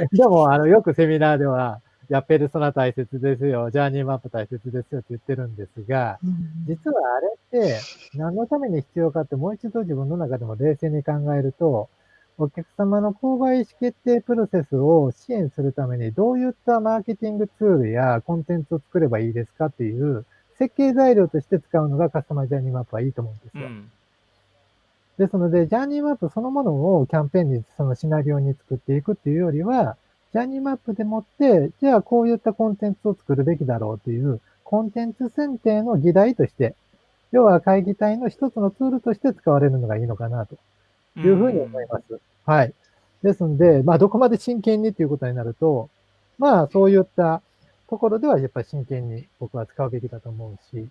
ででも、あの、よくセミナーでは、いや、ペルソナ大切ですよ、ジャーニーマップ大切ですよって言ってるんですが、実はあれって何のために必要かってもう一度自分の中でも冷静に考えると、お客様の購買意思決定プロセスを支援するためにどういったマーケティングツールやコンテンツを作ればいいですかっていう設計材料として使うのがカスタマージャーニーマップはいいと思うんですよ。うんですので、ジャーニーマップそのものをキャンペーンに、そのシナリオに作っていくっていうよりは、ジャーニーマップでもって、じゃあこういったコンテンツを作るべきだろうという、コンテンツ選定の議題として、要は会議体の一つのツールとして使われるのがいいのかなというふうに思います。はい。ですので、まあどこまで真剣にっていうことになると、まあそういったところではやっぱり真剣に僕は使うべきだと思うし、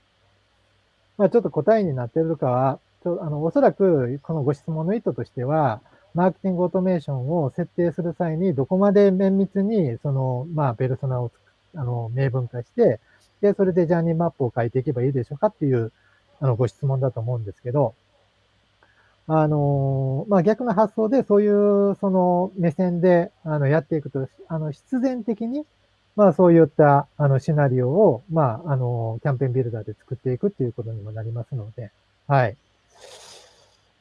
まあちょっと答えになっているかは、ちょあの、おそらくこのご質問の意図としては、マーケティングオートメーションを設定する際にどこまで綿密にその、まあペルソナをつくあの明文化して、で、それでジャーニーマップを書いていけばいいでしょうかっていうあのご質問だと思うんですけど、あの、まあ、逆の発想でそういうその目線であのやっていくと、あの、必然的に、まあ、そういったあのシナリオを、まあ、あの、キャンペーンビルダーで作っていくっていうことにもなりますので、はい。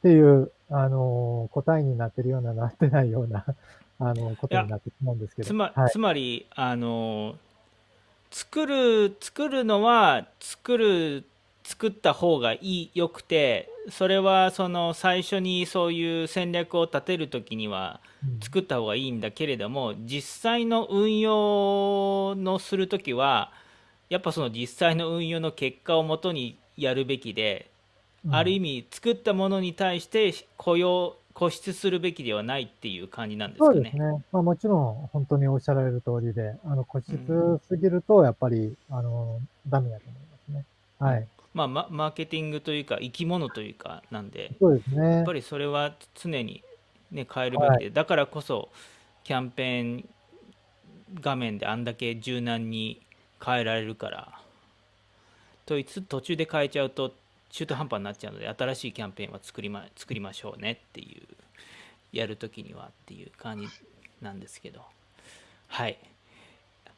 っていう、あの、答えになってるような、なってないような、あの、ことになってしまうんですけど。つまはいつまりあの作る作るのは作る作った方がいいよくてそれはその最初にそういう戦略を立てる時にはうん作った方がいいんだけれども実際の運用のする時はやっぱその実際の運用の結果をもとにやるべきで、ある意味作ったものに対して雇用固執するべきではないっていう感じなんですかねそうです。ね。まあもちろん本当におっしゃられる通りで、あの、固執すぎるとやっぱり、あの、ダメだと思いますね。はい。まあ、ママーケティングというか生き物というかなんでそうですね。やっぱりそれは常に、ね、変えるべきで、だからこそキャンペーン画面であんだけ柔軟に変えられるからといつ途中で変えちゃうと中途半端になっちゃうので新しいキャンペーンは作りま作りましょうねっていうやるときにはっていう感じなんですけど。はい。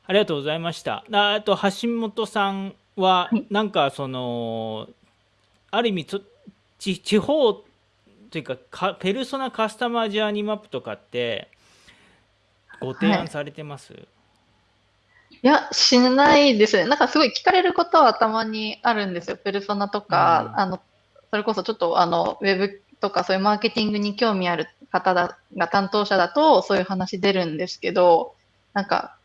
ありがとうございました。ああと橋本さんははいなんかそのある意味ちょ地地方というかかペルソナカスタマージャーニーマップとかってご提案されてます、いや、しないですね。なんかすごい聞かれることはたまにあるんですよ。ペルソナとか、うんあの、それこそちょっとあの、ウェブとかそういうマーケティングに興味ある方だが担当者だとそういう話出るんですけど、なんか、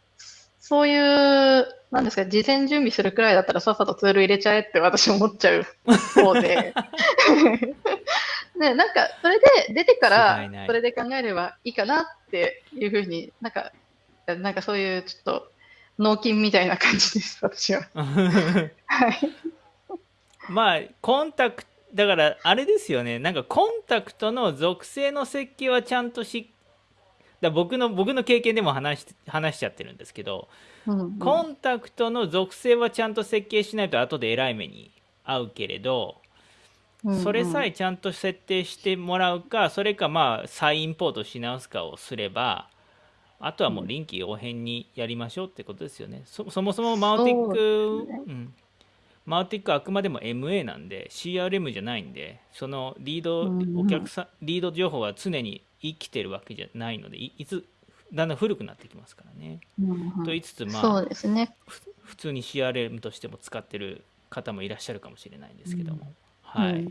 そういう、なんですか、事前準備するくらいだったらさっさとツール入れちゃえって私思っちゃう方で。ね、なんか、それで出てから、それで考えればいいかなっていうふうになんか、なんかそういうちょっと、脳筋みたいな感じです、私は。はい。まあコンタクトだからあれですよねなんかコンタクトの属性の設計はちゃんとしだ僕の僕の経験でも話し話しちゃってるんですけど、うんうんコンタクトの属性はちゃんと設計しないと後でえらい目に遭うけれど、それさえちゃんと設定してもらうかそれかまあ再インポートし直すかをすればあとはもう臨機応変にやりましょうってことですよね。そそもそもマウティック、ねうん、マウティックはあくまでも MA なんで CRM じゃないんでそのリードお客さんリード情報は常に生きてるわけじゃないのでいいつだんだん古くなってきますからね。うんうんと言いつつまそうあですね。ふ普通に CRM としても使ってる方もいらっしゃるかもしれないんですけども、はい、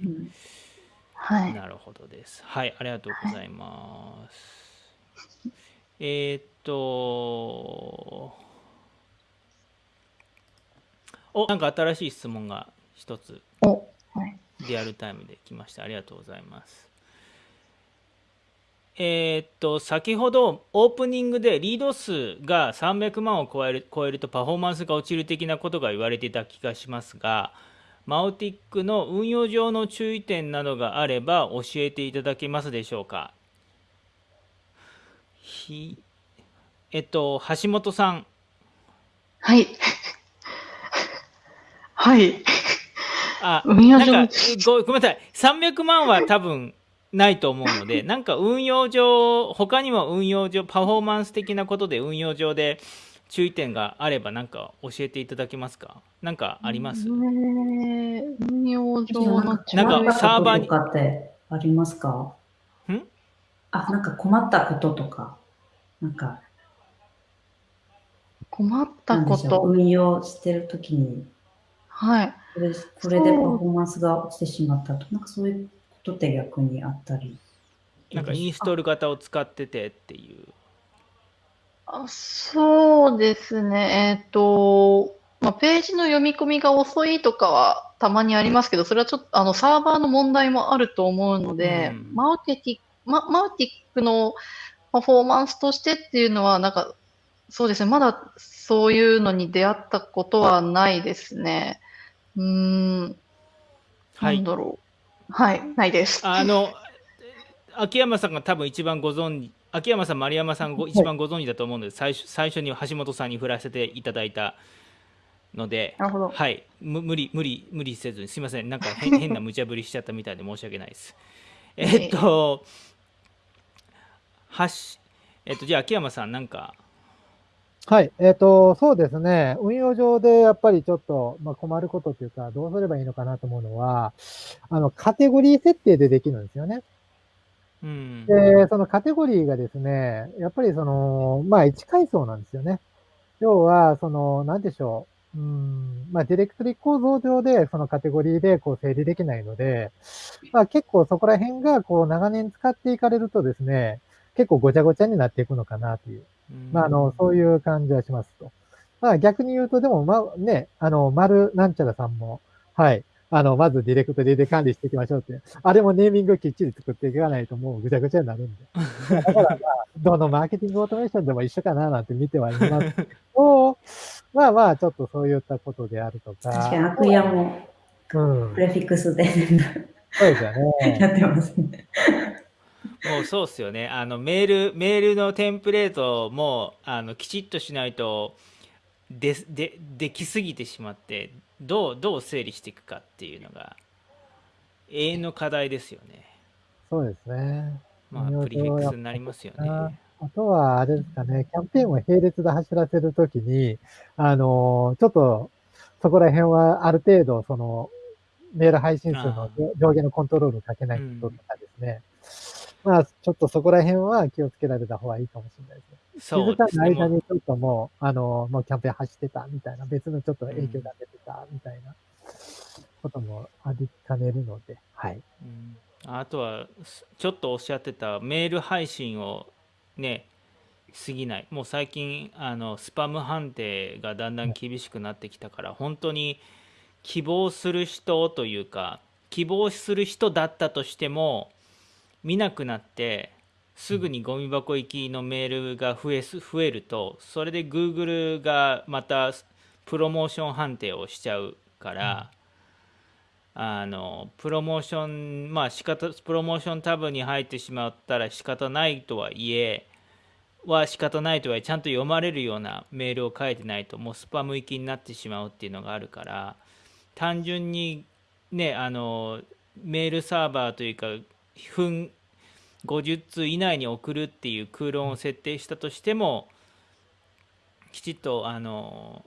はい。なるほどです。はい、ありがとうございます。えーっと、お、なんか新しい質問が一つお、はい。リアルタイムで来ました。ありがとうございます。えーっと、先ほどオープニングでリード数が300万を超える超えるとパフォーマンスが落ちる的なことが言われていた気がしますが、マウティックの運用上の注意点などがあれば教えていただけますでしょうか？ひえっと、橋本さん、はい。はい。あ、運用上なんかごごめんなさい、300万は多分ないと思うので、なんか運用上、他にも運用上、パフォーマンス的なことで運用上で注意点があれば、なんか教えていただけますか？なんかあります？えー運用上のなんかサーバーにこととかってありますか？んあ、なんか困ったこととか、なんか、困っなたこんでしょう、と。運用してるときに、はい。これこれでパフォーマンスが落ちてしまったと、なんかそういうことって逆にあったり。なんかインストール型を使っててっていう。あそうですね。えっと、まあ、ページの読み込みが遅いとかはたまにありますけど、それはちょっとあのサーバーの問題もあると思うので、うんマウティック、ママウティックのパフォーマンスとしてっていうのは、なんか、そうですね。まだそういうのに出会ったことはないですね。うーん、はい。なんだろう。はい、ないです。あの、秋山さんが多分一番ご存知、秋山さん、丸山さんご一番ご存知だと思うので、最初最初に橋本さんに振らせていただいたので、なるほど。はい、む無理、無理、無理せずに、すみません、なんか変変な無茶ぶりしちゃったみたいで申し訳ないです。えっと、はし、えっと、じゃあ秋山さん、なんか、はい。えっ、と、そうですね。運用上でやっぱりちょっと、まあ、困ることっていうか、どうすればいいのかなと思うのは、あの、カテゴリー設定でできるんですよね。うん、で、そのカテゴリーがですね、やっぱりその、まあ、1階層なんですよね。要は、その、なんでしょう。うん、まあ、ディレクトリ構造上で、そのカテゴリーで、こう、整理できないので、まあ、結構そこら辺が、こう、長年使っていかれるとですね、結構ごちゃごちゃになっていくのかなという。うんまあ、あの、そういう感じはしますと。まあ、逆に言うと、でも、まあ、ね、あの、丸なんちゃらさんも、はい。あの、まずディレクトリで管理していきましょうって。あれもネーミングきっちり作っていかないともうぐちゃぐちゃになるんで。だからまあ、どのマーケティングオートメーションでも一緒かななんて見てはいます けど、まあまあ、ちょっとそういったことであるとか。確かに、アクヤもうんプ。レフィックスでそうですよね。やってますね。もうそうっすよね。あのメールメールのテンプレートもあのきちっとしないとででできすぎてしまってどうどう整理していくかっていうのが永遠の課題ですよね。そうですね。まあプリフィックスになりますよね。あとは、あれですかね、キャンペーンを並列で走らせるときに、あの、ちょっと、そこら辺はある程度、その、メール配信数のあ上下のコントロールをかけないこととかですね。まあ、ちょっとそこら辺は気をつけられた方がいいかもしれないですね。気そうづかですね。もうない間にちょっともう、あの、もうキャンペーン走ってたみたいな、別のちょっと影響が出てたみたいなこともありかねるので、はい。うんあとはすちょっとおっしゃってたメール配信をね過ぎないもう最近あのスパム判定がだんだん厳しくなってきたから本当に希望する人というか希望する人だったとしても見なくなってすぐにゴミ箱行きのメールが増えす増えるとそれで Google がまたプロモーション判定をしちゃうから、あのプロモーションまあ仕方プロモーションタブに入ってしまったら仕方ないとはいえは仕方ないとはいえちゃんと読まれるようなメールを書いてないともうスパム行きになってしまうっていうのがあるから単純にねあのメールサーバーというか50通以内に送るっていう空論を設定したとしてもきちっとあの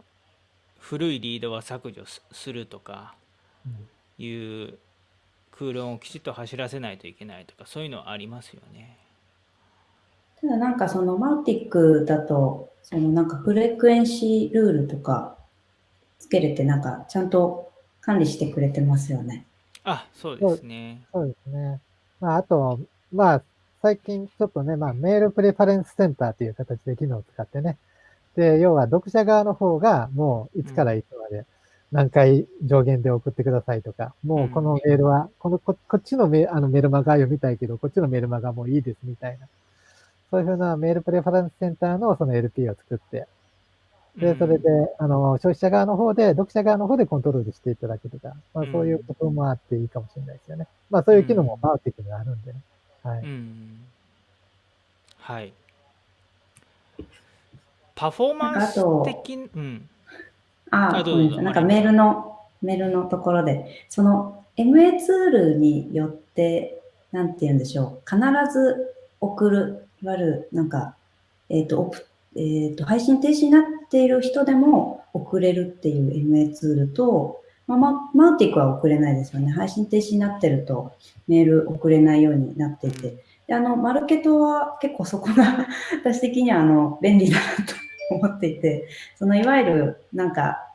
古いリードは削除すするとかうんいう空論をきちっと走らせないといけないとかそういうのはありますよね。ただなんかそのマウティックだと、そのなんかフレクエンシールールとかつけれてなんかちゃんと管理してくれてますよね。あそうですね。そうですね。まあ、あと、まあ、最近ちょっとね、まあ、メールプレファレンスセンターという形で機能を使ってね。で、要は読者側の方がもういつからいつまで何回上限で送ってくださいとか、もうこのメールは、このこ、こっちのメあのメルマガ読みたいけど、こっちのメルマガもういいですみたいな。そういうふうなメールプレファレンスセンターのその LP を作って、で、それで、あの、消費者側の方で、読者側の方でコントロールしていただくとか、まあそういうこともあっていいかもしれないですよね。まあそういう機能もマウティックにはあるんでね。はい。うんはい。パフォーマンス的に、うん、ああ、あどうぞごめんなさい。なんかメールの、メールのところで、その MA ツールによって、なんて言うんでしょう。必ず送る、いわゆる、なんか、えっ、と、オプえっ、と、配信停止になっている人でも送れるっていう MA ツールと、まあ、ママウティックは送れないですよね。配信停止になってるとメール送れないようになっていて。で、あの、マルケトは結構そこが 私的にはあの、便利だなと思っていて、そのいわゆるなんか、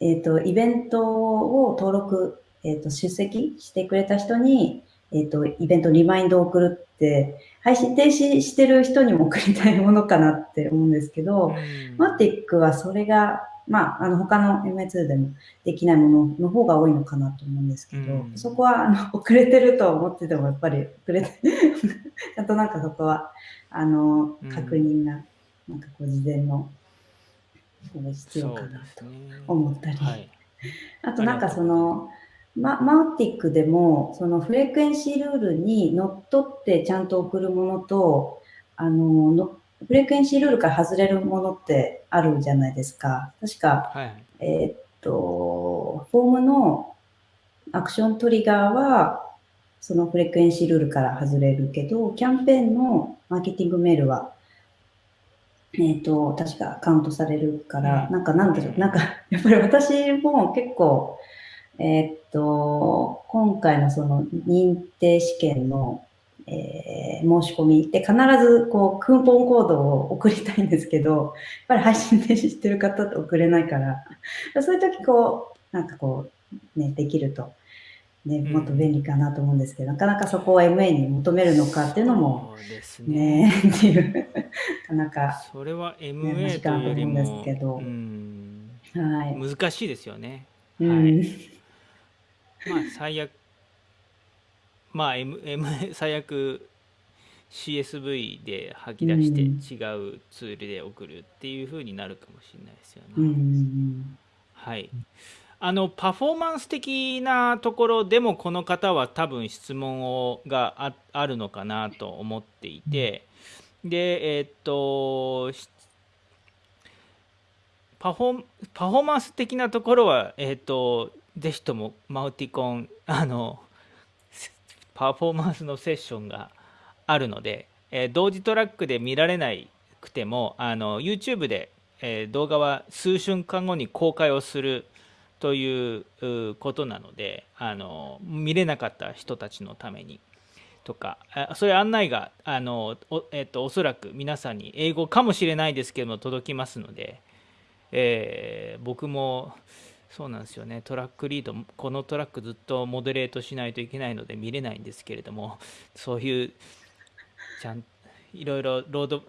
えっ、と、イベントを登録、えっ、と、出席してくれた人に、えっ、と、イベントリマインドを送るって、配信停止してる人にも送りたいものかなって思うんですけど、マティックはそれが、まあ、あの、他の MA2 でもできないものの方が多いのかなと思うんですけど、うんそこは、あの、遅れてると思ってても、やっぱり遅れて、ちゃんとなんかそこは、あのうん、確認が、なんかこう、事前の、必要かなと。思ったり。はい。あとなんかその、ま、マウティックでも、そのフレクエンシールールにのっとってちゃんと送るものと、あの、のフレクエンシールールから外れるものってあるじゃないですか。確か、はい。えーっと、フォームのアクショントリガーは、そのフレクエンシールールから外れるけど、キャンペーンのマーケティングメールは、えーっと、確かカウントされるから、うんなんかなんでしょう、なんか、やっぱり私も結構、えーっと、今回のその認定試験の、えー申し込み。で必ずこうクーポンコードを送りたいんですけど、やっぱり配信停止してる方って送れないから、そういう時こう、なんかこう、ね、できると、ね、ん。もっと便利かなと思うんですけど、なかなかそこを MA に求めるのかっていうのも、そうですね。ね、っていう、なかなか、それは難 MA とというよりもですけど。うん。はい。難しいですよね。うん、まあ最悪まあ M, M 最悪 CSV で吐き出してうん違うツールで送るっていう風になるかもしれないですよね。はい。あのパフォーマンス的なところでもこの方は多分質問をがああるのかなと思っていてでえーっとしパフォーパフォーマンス的なところはえーっとぜひともマウティコンあのせパフォーマンスのセッションがあるので、えー同時トラックで見られなくてもあの YouTube で、えー動画は数瞬間後に公開をするということなのであの見れなかった人たちのためにとかそういう案内があのお,、えっとおそらく皆さんに英語かもしれないですけども届きますので、えー僕もそうなんですよねトラックリードこのトラックずっとモデレートしないといけないので見れないんですけれどもそういうちゃんいろいろロード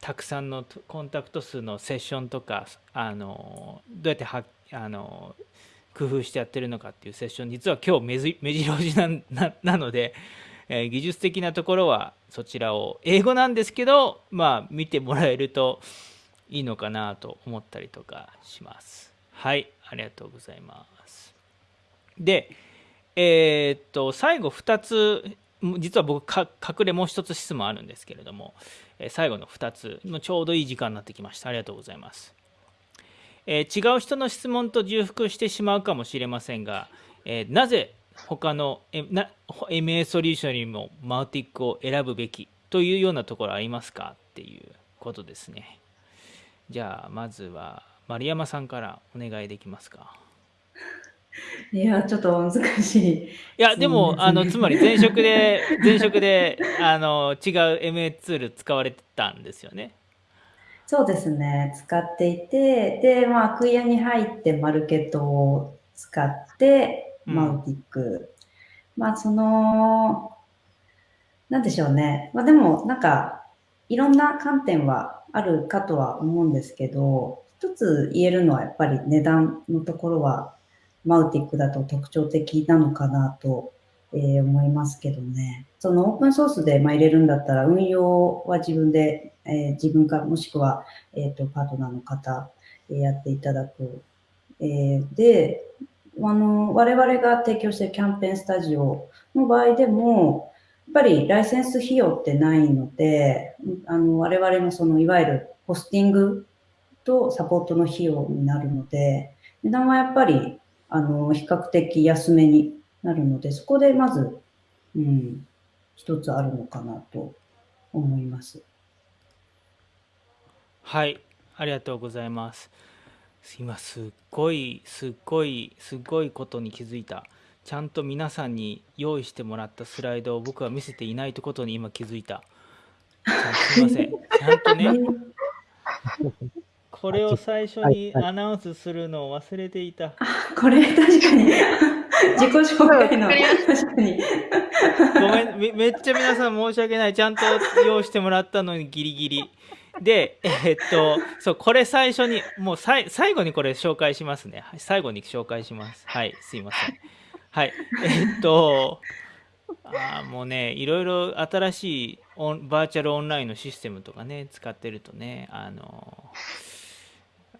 たくさんのコンタクト数のセッションとかあのどうやってはあの工夫してやってるのかっていうセッション実は今日目じ目白押しな ななので、えー技術的なところはそちらを英語なんですけどまあ見てもらえるといいのかなと思ったりとかします。はいありがとうございます。でえーっと最後2つ実は僕隠れもう一つ質問あるんですけれども、え最後の2つもちょうどいい時間になってきましたありがとうございます、えー違う人の質問と重複してしまうかもしれませんが、えーなぜ他の MA ソリューションよりもマウティックを選ぶべき？というようなところありますか？っていうことですね。じゃあまずは丸山さんからお願いできますか？いや、ちょっと難しい。いやでも、あのつまり前職で 前職であの違う MA ツール使われてたんですよね？そうですね。使っていて、で、まあ、クイアに入ってマルケットを使って、うんマウティック。まあ、その、なんでしょうね。まあ、でも、なんか、いろんな観点はあるかとは思うんですけど、一つ言えるのはやっぱり値段のところは、マウティックだと特徴的なのかなと、えー思いますけどね。そのオープンソースでまあ入れるんだったら、運用は自分で、えー自分かもしくは、えっ、と、パートナーの方、えーやっていただく。えーで、あの、我々が提供しているキャンペーンスタジオの場合でも、やっぱりライセンス費用ってないので、あの、我々のその、いわゆるホスティングとサポートの費用になるので、値段はやっぱり、あの、比較的安めになるので、そこでまず、うん、一つあるのかなと思います。はい、ありがとうございます。今すっごいすっごいすっごいことに気づいた。ちゃんと皆さんに用意してもらったスライドを僕は見せていないということに今気づいた。すいません。ちゃんとね、これを最初にアナウンスするのを忘れていた。これ確かに。自己紹介の。確かに。ごめんめめっちゃ皆さん申し訳ない。ちゃんと用意してもらったのにギリギリ。でえーっとそうこれ最初にもうさい最後にこれ紹介しますね。はい最後に紹介します。はいすいません。はいえーっとあーもうねいろいろ新しいオンバーチャルオンラインのシステムとかね使ってるとねあの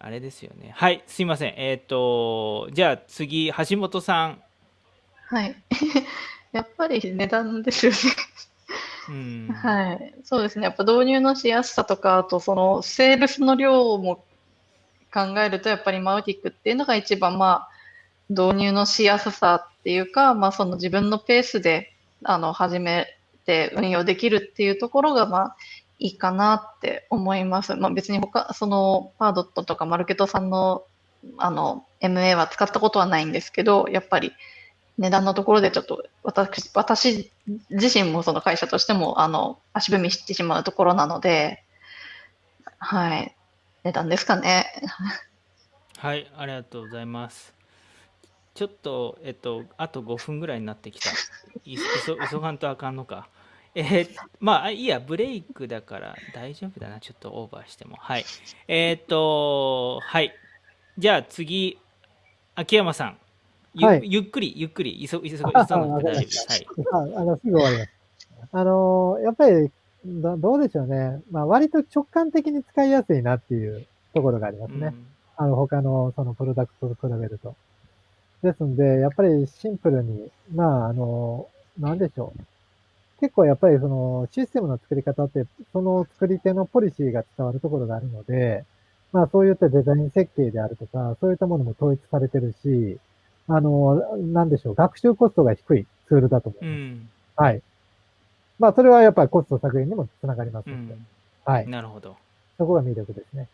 あれですよねはいすいませんえーっとじゃあ次橋本さんはい。やっぱり値段ですよね。うんはい。そうですね。やっぱ導入のしやすさとか、あとそのセールスの量も考えると、やっぱりマウティックっていうのが一番まあ、導入のしやすさっていうか、まあその自分のペースで、あの、始めて運用できるっていうところがまあ、いいかなって思います。まあ別に他、そのパードットとかマルケットさんの、あの、MA は使ったことはないんですけど、やっぱり値段のところでちょっと私、私自身もその会社としても、あの、足踏みしてしまうところなので、はい。値段ですかね。はい、ありがとうございます。ちょっと、えっと、あと5分ぐらいになってきた。急がんとあかんのか。えーまあ、あいいや、ブレイクだから大丈夫だな、ちょっとオーバーしても。はい。えーっと、はい。じゃあ次、秋山さん。ゆ,、はいゆっくり、ゆっくり、急急急あがなくて大丈夫す。はい。ああの、すぐ終わります。あの、やっぱり、どどうでしょうね。まあ、割と直感的に使いやすいなっていうところがありますね。うんあの、他のそのプロダクトと比べると。ですんで、やっぱりシンプルに、まあ、あの、なんでしょう。結構やっぱりそのシステムの作り方って、その作り手のポリシーが伝わるところがあるので、まあそういったデザイン設計であるとか、そういったものも統一されてるし、あの、なんでしょう、学習コストが低いツールだと思いうます。ん。はい。まあそれはやっぱりコスト削減にもつながりますうので、ん。はい。なるほど。そこが魅力ですね。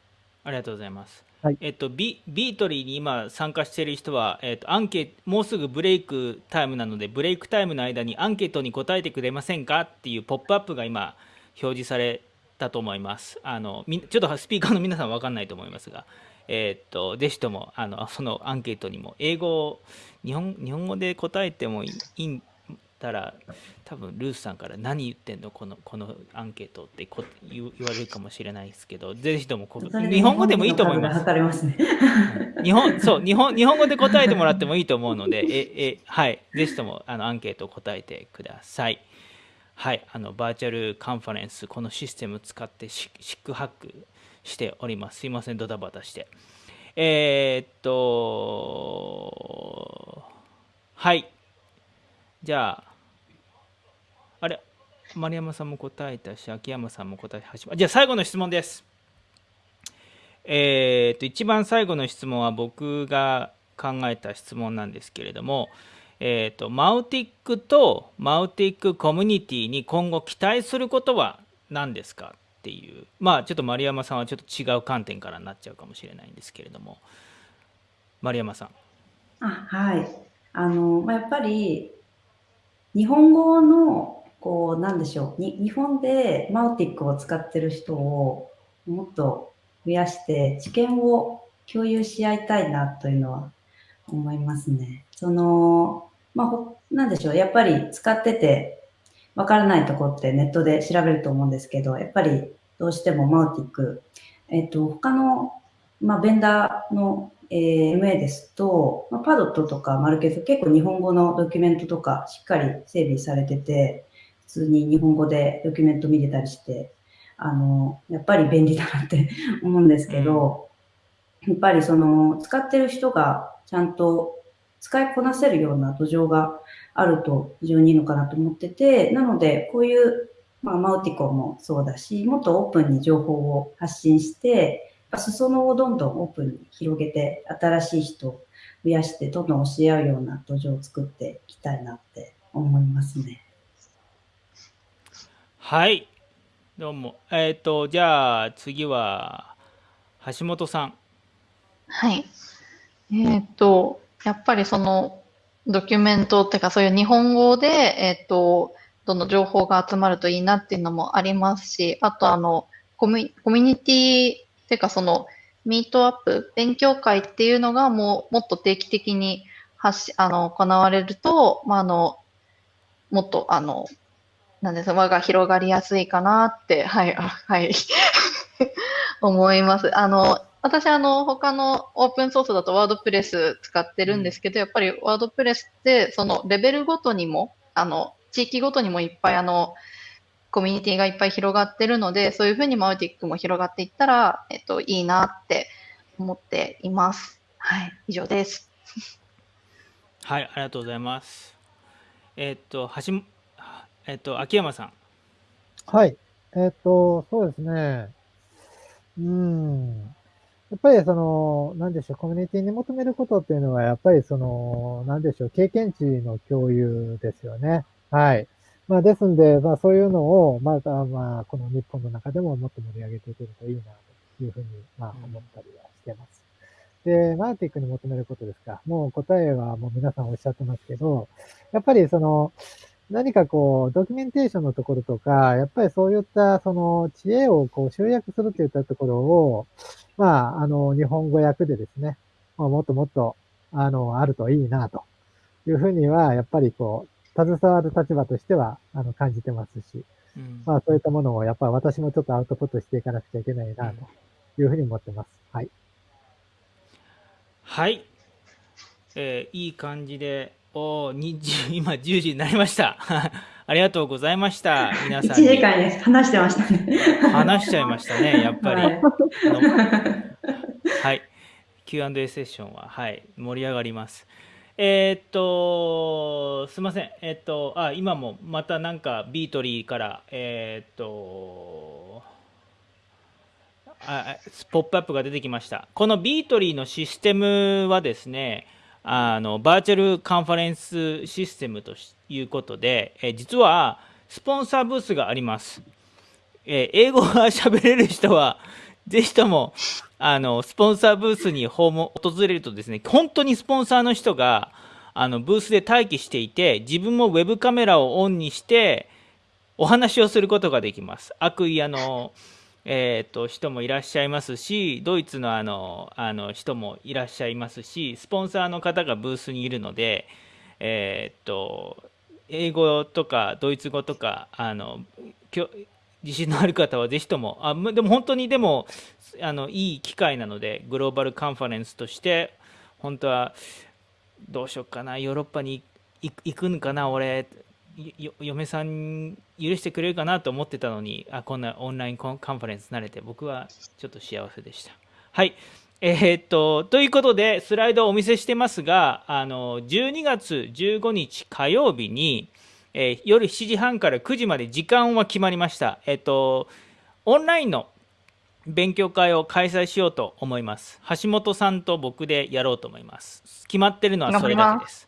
ありがとうございます。はいえっと、ビビートリーに今参加している人は、えっと、アンケもうすぐブレイクタイムなのでブレイクタイムの間にアンケートに答えてくれませんかっていうポップアップが今表示されたと思いますあのみちょっとスピーカーの皆さんは分かんないと思いますが、えっとぜひともあのそのアンケートにも英語を日本日本語で答えてもいいいいたら多分ルースさんから何言ってんの？このこのアンケートってこ言う言われるかもしれないですけどぜひともこ日本語でもいいと思います。ますね。日本そう日本日本語で答えてもらってもいいと思うのでええはい。ぜひともあのアンケートを答えてください。はい。あのバーチャルカンファレンスこのシステム使ってしシックハックしております。すいません。ドタバタして。えーっとはい。じゃあ丸山さんも答えたし秋山さんも答え始まじゃあ最後の質問ですえー、と一番最後の質問は僕が考えた質問なんですけれども、えー、とマウティックとマウティックコミュニティに今後期待することは何ですかっていうまあちょっと丸山さんはちょっと違う観点からなっちゃうかもしれないんですけれども丸山さん。あはい。あの、まあ、やっぱり、日本語の、こう、なんでしょう。に日本でマウティックを使ってる人をもっと増やして、知見を共有し合いたいなというのは思いますね。その、まあ、なんでしょう。やっぱり使ってて、わからないとこってネットで調べると思うんですけど、やっぱりどうしてもマウティック、えっと、他の、まあ、ベンダーの、えー MA ですと、まあ、パドットとかマルケズ結構日本語のドキュメントとかしっかり整備されてて、普通に日本語でドキュメント見れたりして、あの、やっぱり便利だなって 思うんですけど、やっぱりその、使ってる人がちゃんと使いこなせるような土壌があると非常にいいのかなと思ってて、なので、こういう、まあ、マウティコもそうだし、もっとオープンに情報を発信して、裾野をどんどんオープンに広げて、新しい人を増やして、どんどん教え合うような土壌を作っていきたいなって思いますね。はいどうもえっ、とじゃあ次は橋本さん。はい。えーっと、やっぱりそのドキュメントっていうかそういう日本語で、えーっと、どんどん情報が集まるといいなっていうのもありますし、あとあの、コミュ、コミュニティっていうかそのミートアップ、勉強会っていうのがもうもっと定期的に発し、あの、行われると、まあ、あの、もっとあの、なんで輪が広がりやすいかなって、はい、あはい、思います。あの、私、あの、他のオープンソースだとワードプレス使ってるんですけど、やっぱりワードプレスって、そのレベルごとにも、あの、地域ごとにもいっぱい、あの、コミュニティがいっぱい広がってるので、そういうふうにマウティックも広がっていったら、えっと、いいなって思っています。はい、以上です。はいありがとうございます。えっ、と橋もえっ、と秋山さん。はい。えっ、と、そうですね。うん。やっぱりその、なんでしょう、コミュニティに求めることっていうのは、やっぱりその、なんでしょう、経験値の共有ですよね。はい。まあ、ですんで、まあ、そういうのを、また、まあ、この日本の中でももっと盛り上げていけるといいな、というふうに、まあ、思ったりはしてます。で、マーティックに求めることですか。もう答えはもう皆さんおっしゃってますけど、やっぱりその、何かこう、ドキュメンテーションのところとか、やっぱりそういったその知恵をこう集約するといったところを、まあ、あの、日本語訳でですね、まあもっともっと、あの、あるといいな、というふうには、やっぱりこう、携わる立場としては、あの、感じてますし、うんまあ、そういったものを、やっぱり私もちょっとアウトプットしていかなくちゃいけないな、というふうに思ってます。はい。はい、えーいい感じで、おー20 今10時になりました。ありがとうございました。皆1さんに時間ね、話してましたね。話しちゃいましたね、やっぱり。はいはい、Q&A セッションは、はい、盛り上がります。えーっと、すいません、えーっと、あ、今もまたなんかビートリーから、えーっと、あポップアップが出てきました。このビートリーのシステムはですね、あのバーチャルカンファレンスシステムということで、え実はスポンサーブースがあります。え英語が喋れる人は、ぜひとも、あの、スポンサーブースに訪問、訪れるとですね、本当にスポンサーの人が、あの、ブースで待機していて、自分もウェブカメラをオンにして、お話をすることができます。悪意あの、えー、と人もいらっしゃいますし、ドイツのあのあの人もいらっしゃいますし、スポンサーの方がブースにいるので、えー、と英語とかドイツ語とかあの自信のある方はぜひともあでも本当にでもあのいい機会なのでグローバルカンファレンスとして本当はどうしようかなヨーロッパに行くんかな俺。嫁さん許してくれるかなと思ってたのにあこんなオンラインコンカンファレンス慣れて僕はちょっと幸せでした。はい。えーっとということでスライドをお見せしてますがあの12月15日火曜日に、えー夜7時半から9時まで時間は決まりました。えーっとオンラインの勉強会を開催しようと思います。橋本さんと僕でやろうと思います。決まってるのはそれだけです。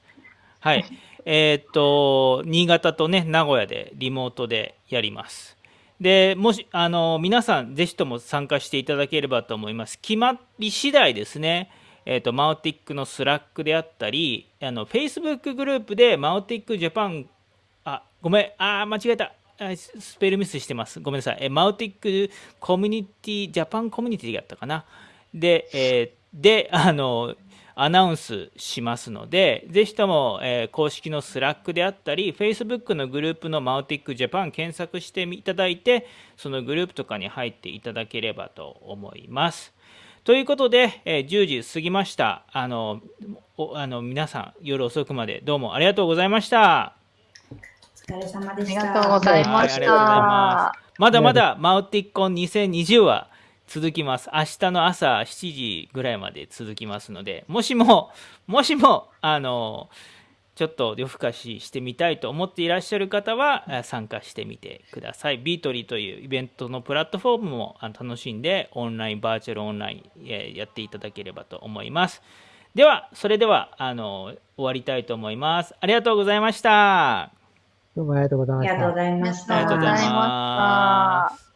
はい。えーと、新潟とね、名古屋でリモートでやります。で、もし、あの、皆さん、ぜひとも参加していただければと思います。決まり次第ですね、えーっと、 Mautic の Slack であったり、あの、Facebook グループで Mautic ジャパン、あ、ごめん、あ、間違えた。スペルミスしてます。ごめんなさい。え Mautic コミュニティ、ジャパンコミュニティやったかな。で、えーで、あの、アナウンスしますので、ぜひとも、えー公式の Slack であったり、Facebook のグループの Mautic ジャパン検索していただいて、そのグループとかに入っていただければと思います。ということで、えー10時過ぎました。あの、おあの皆さん、夜遅くまでどうもありがとうございました。お疲れ様でありした。がとうございましはいありがとうございまた。まだまだマウティッコン2020は続きます。明日の朝7時ぐらいまで続きますので、もしも、もしも、あの、ちょっと夜更かししてみたいと思っていらっしゃる方はえー参加してみてください。ビートリーというイベントのプラットフォームもあ楽しんで、オンライン、バーチャルオンライン、えーやっていただければと思います。では、それでは、あの、終わりたいと思います。ありがとうございました。どうもありがとうございましたありがとうご。ざいました。ありがとうございますありがとうございました。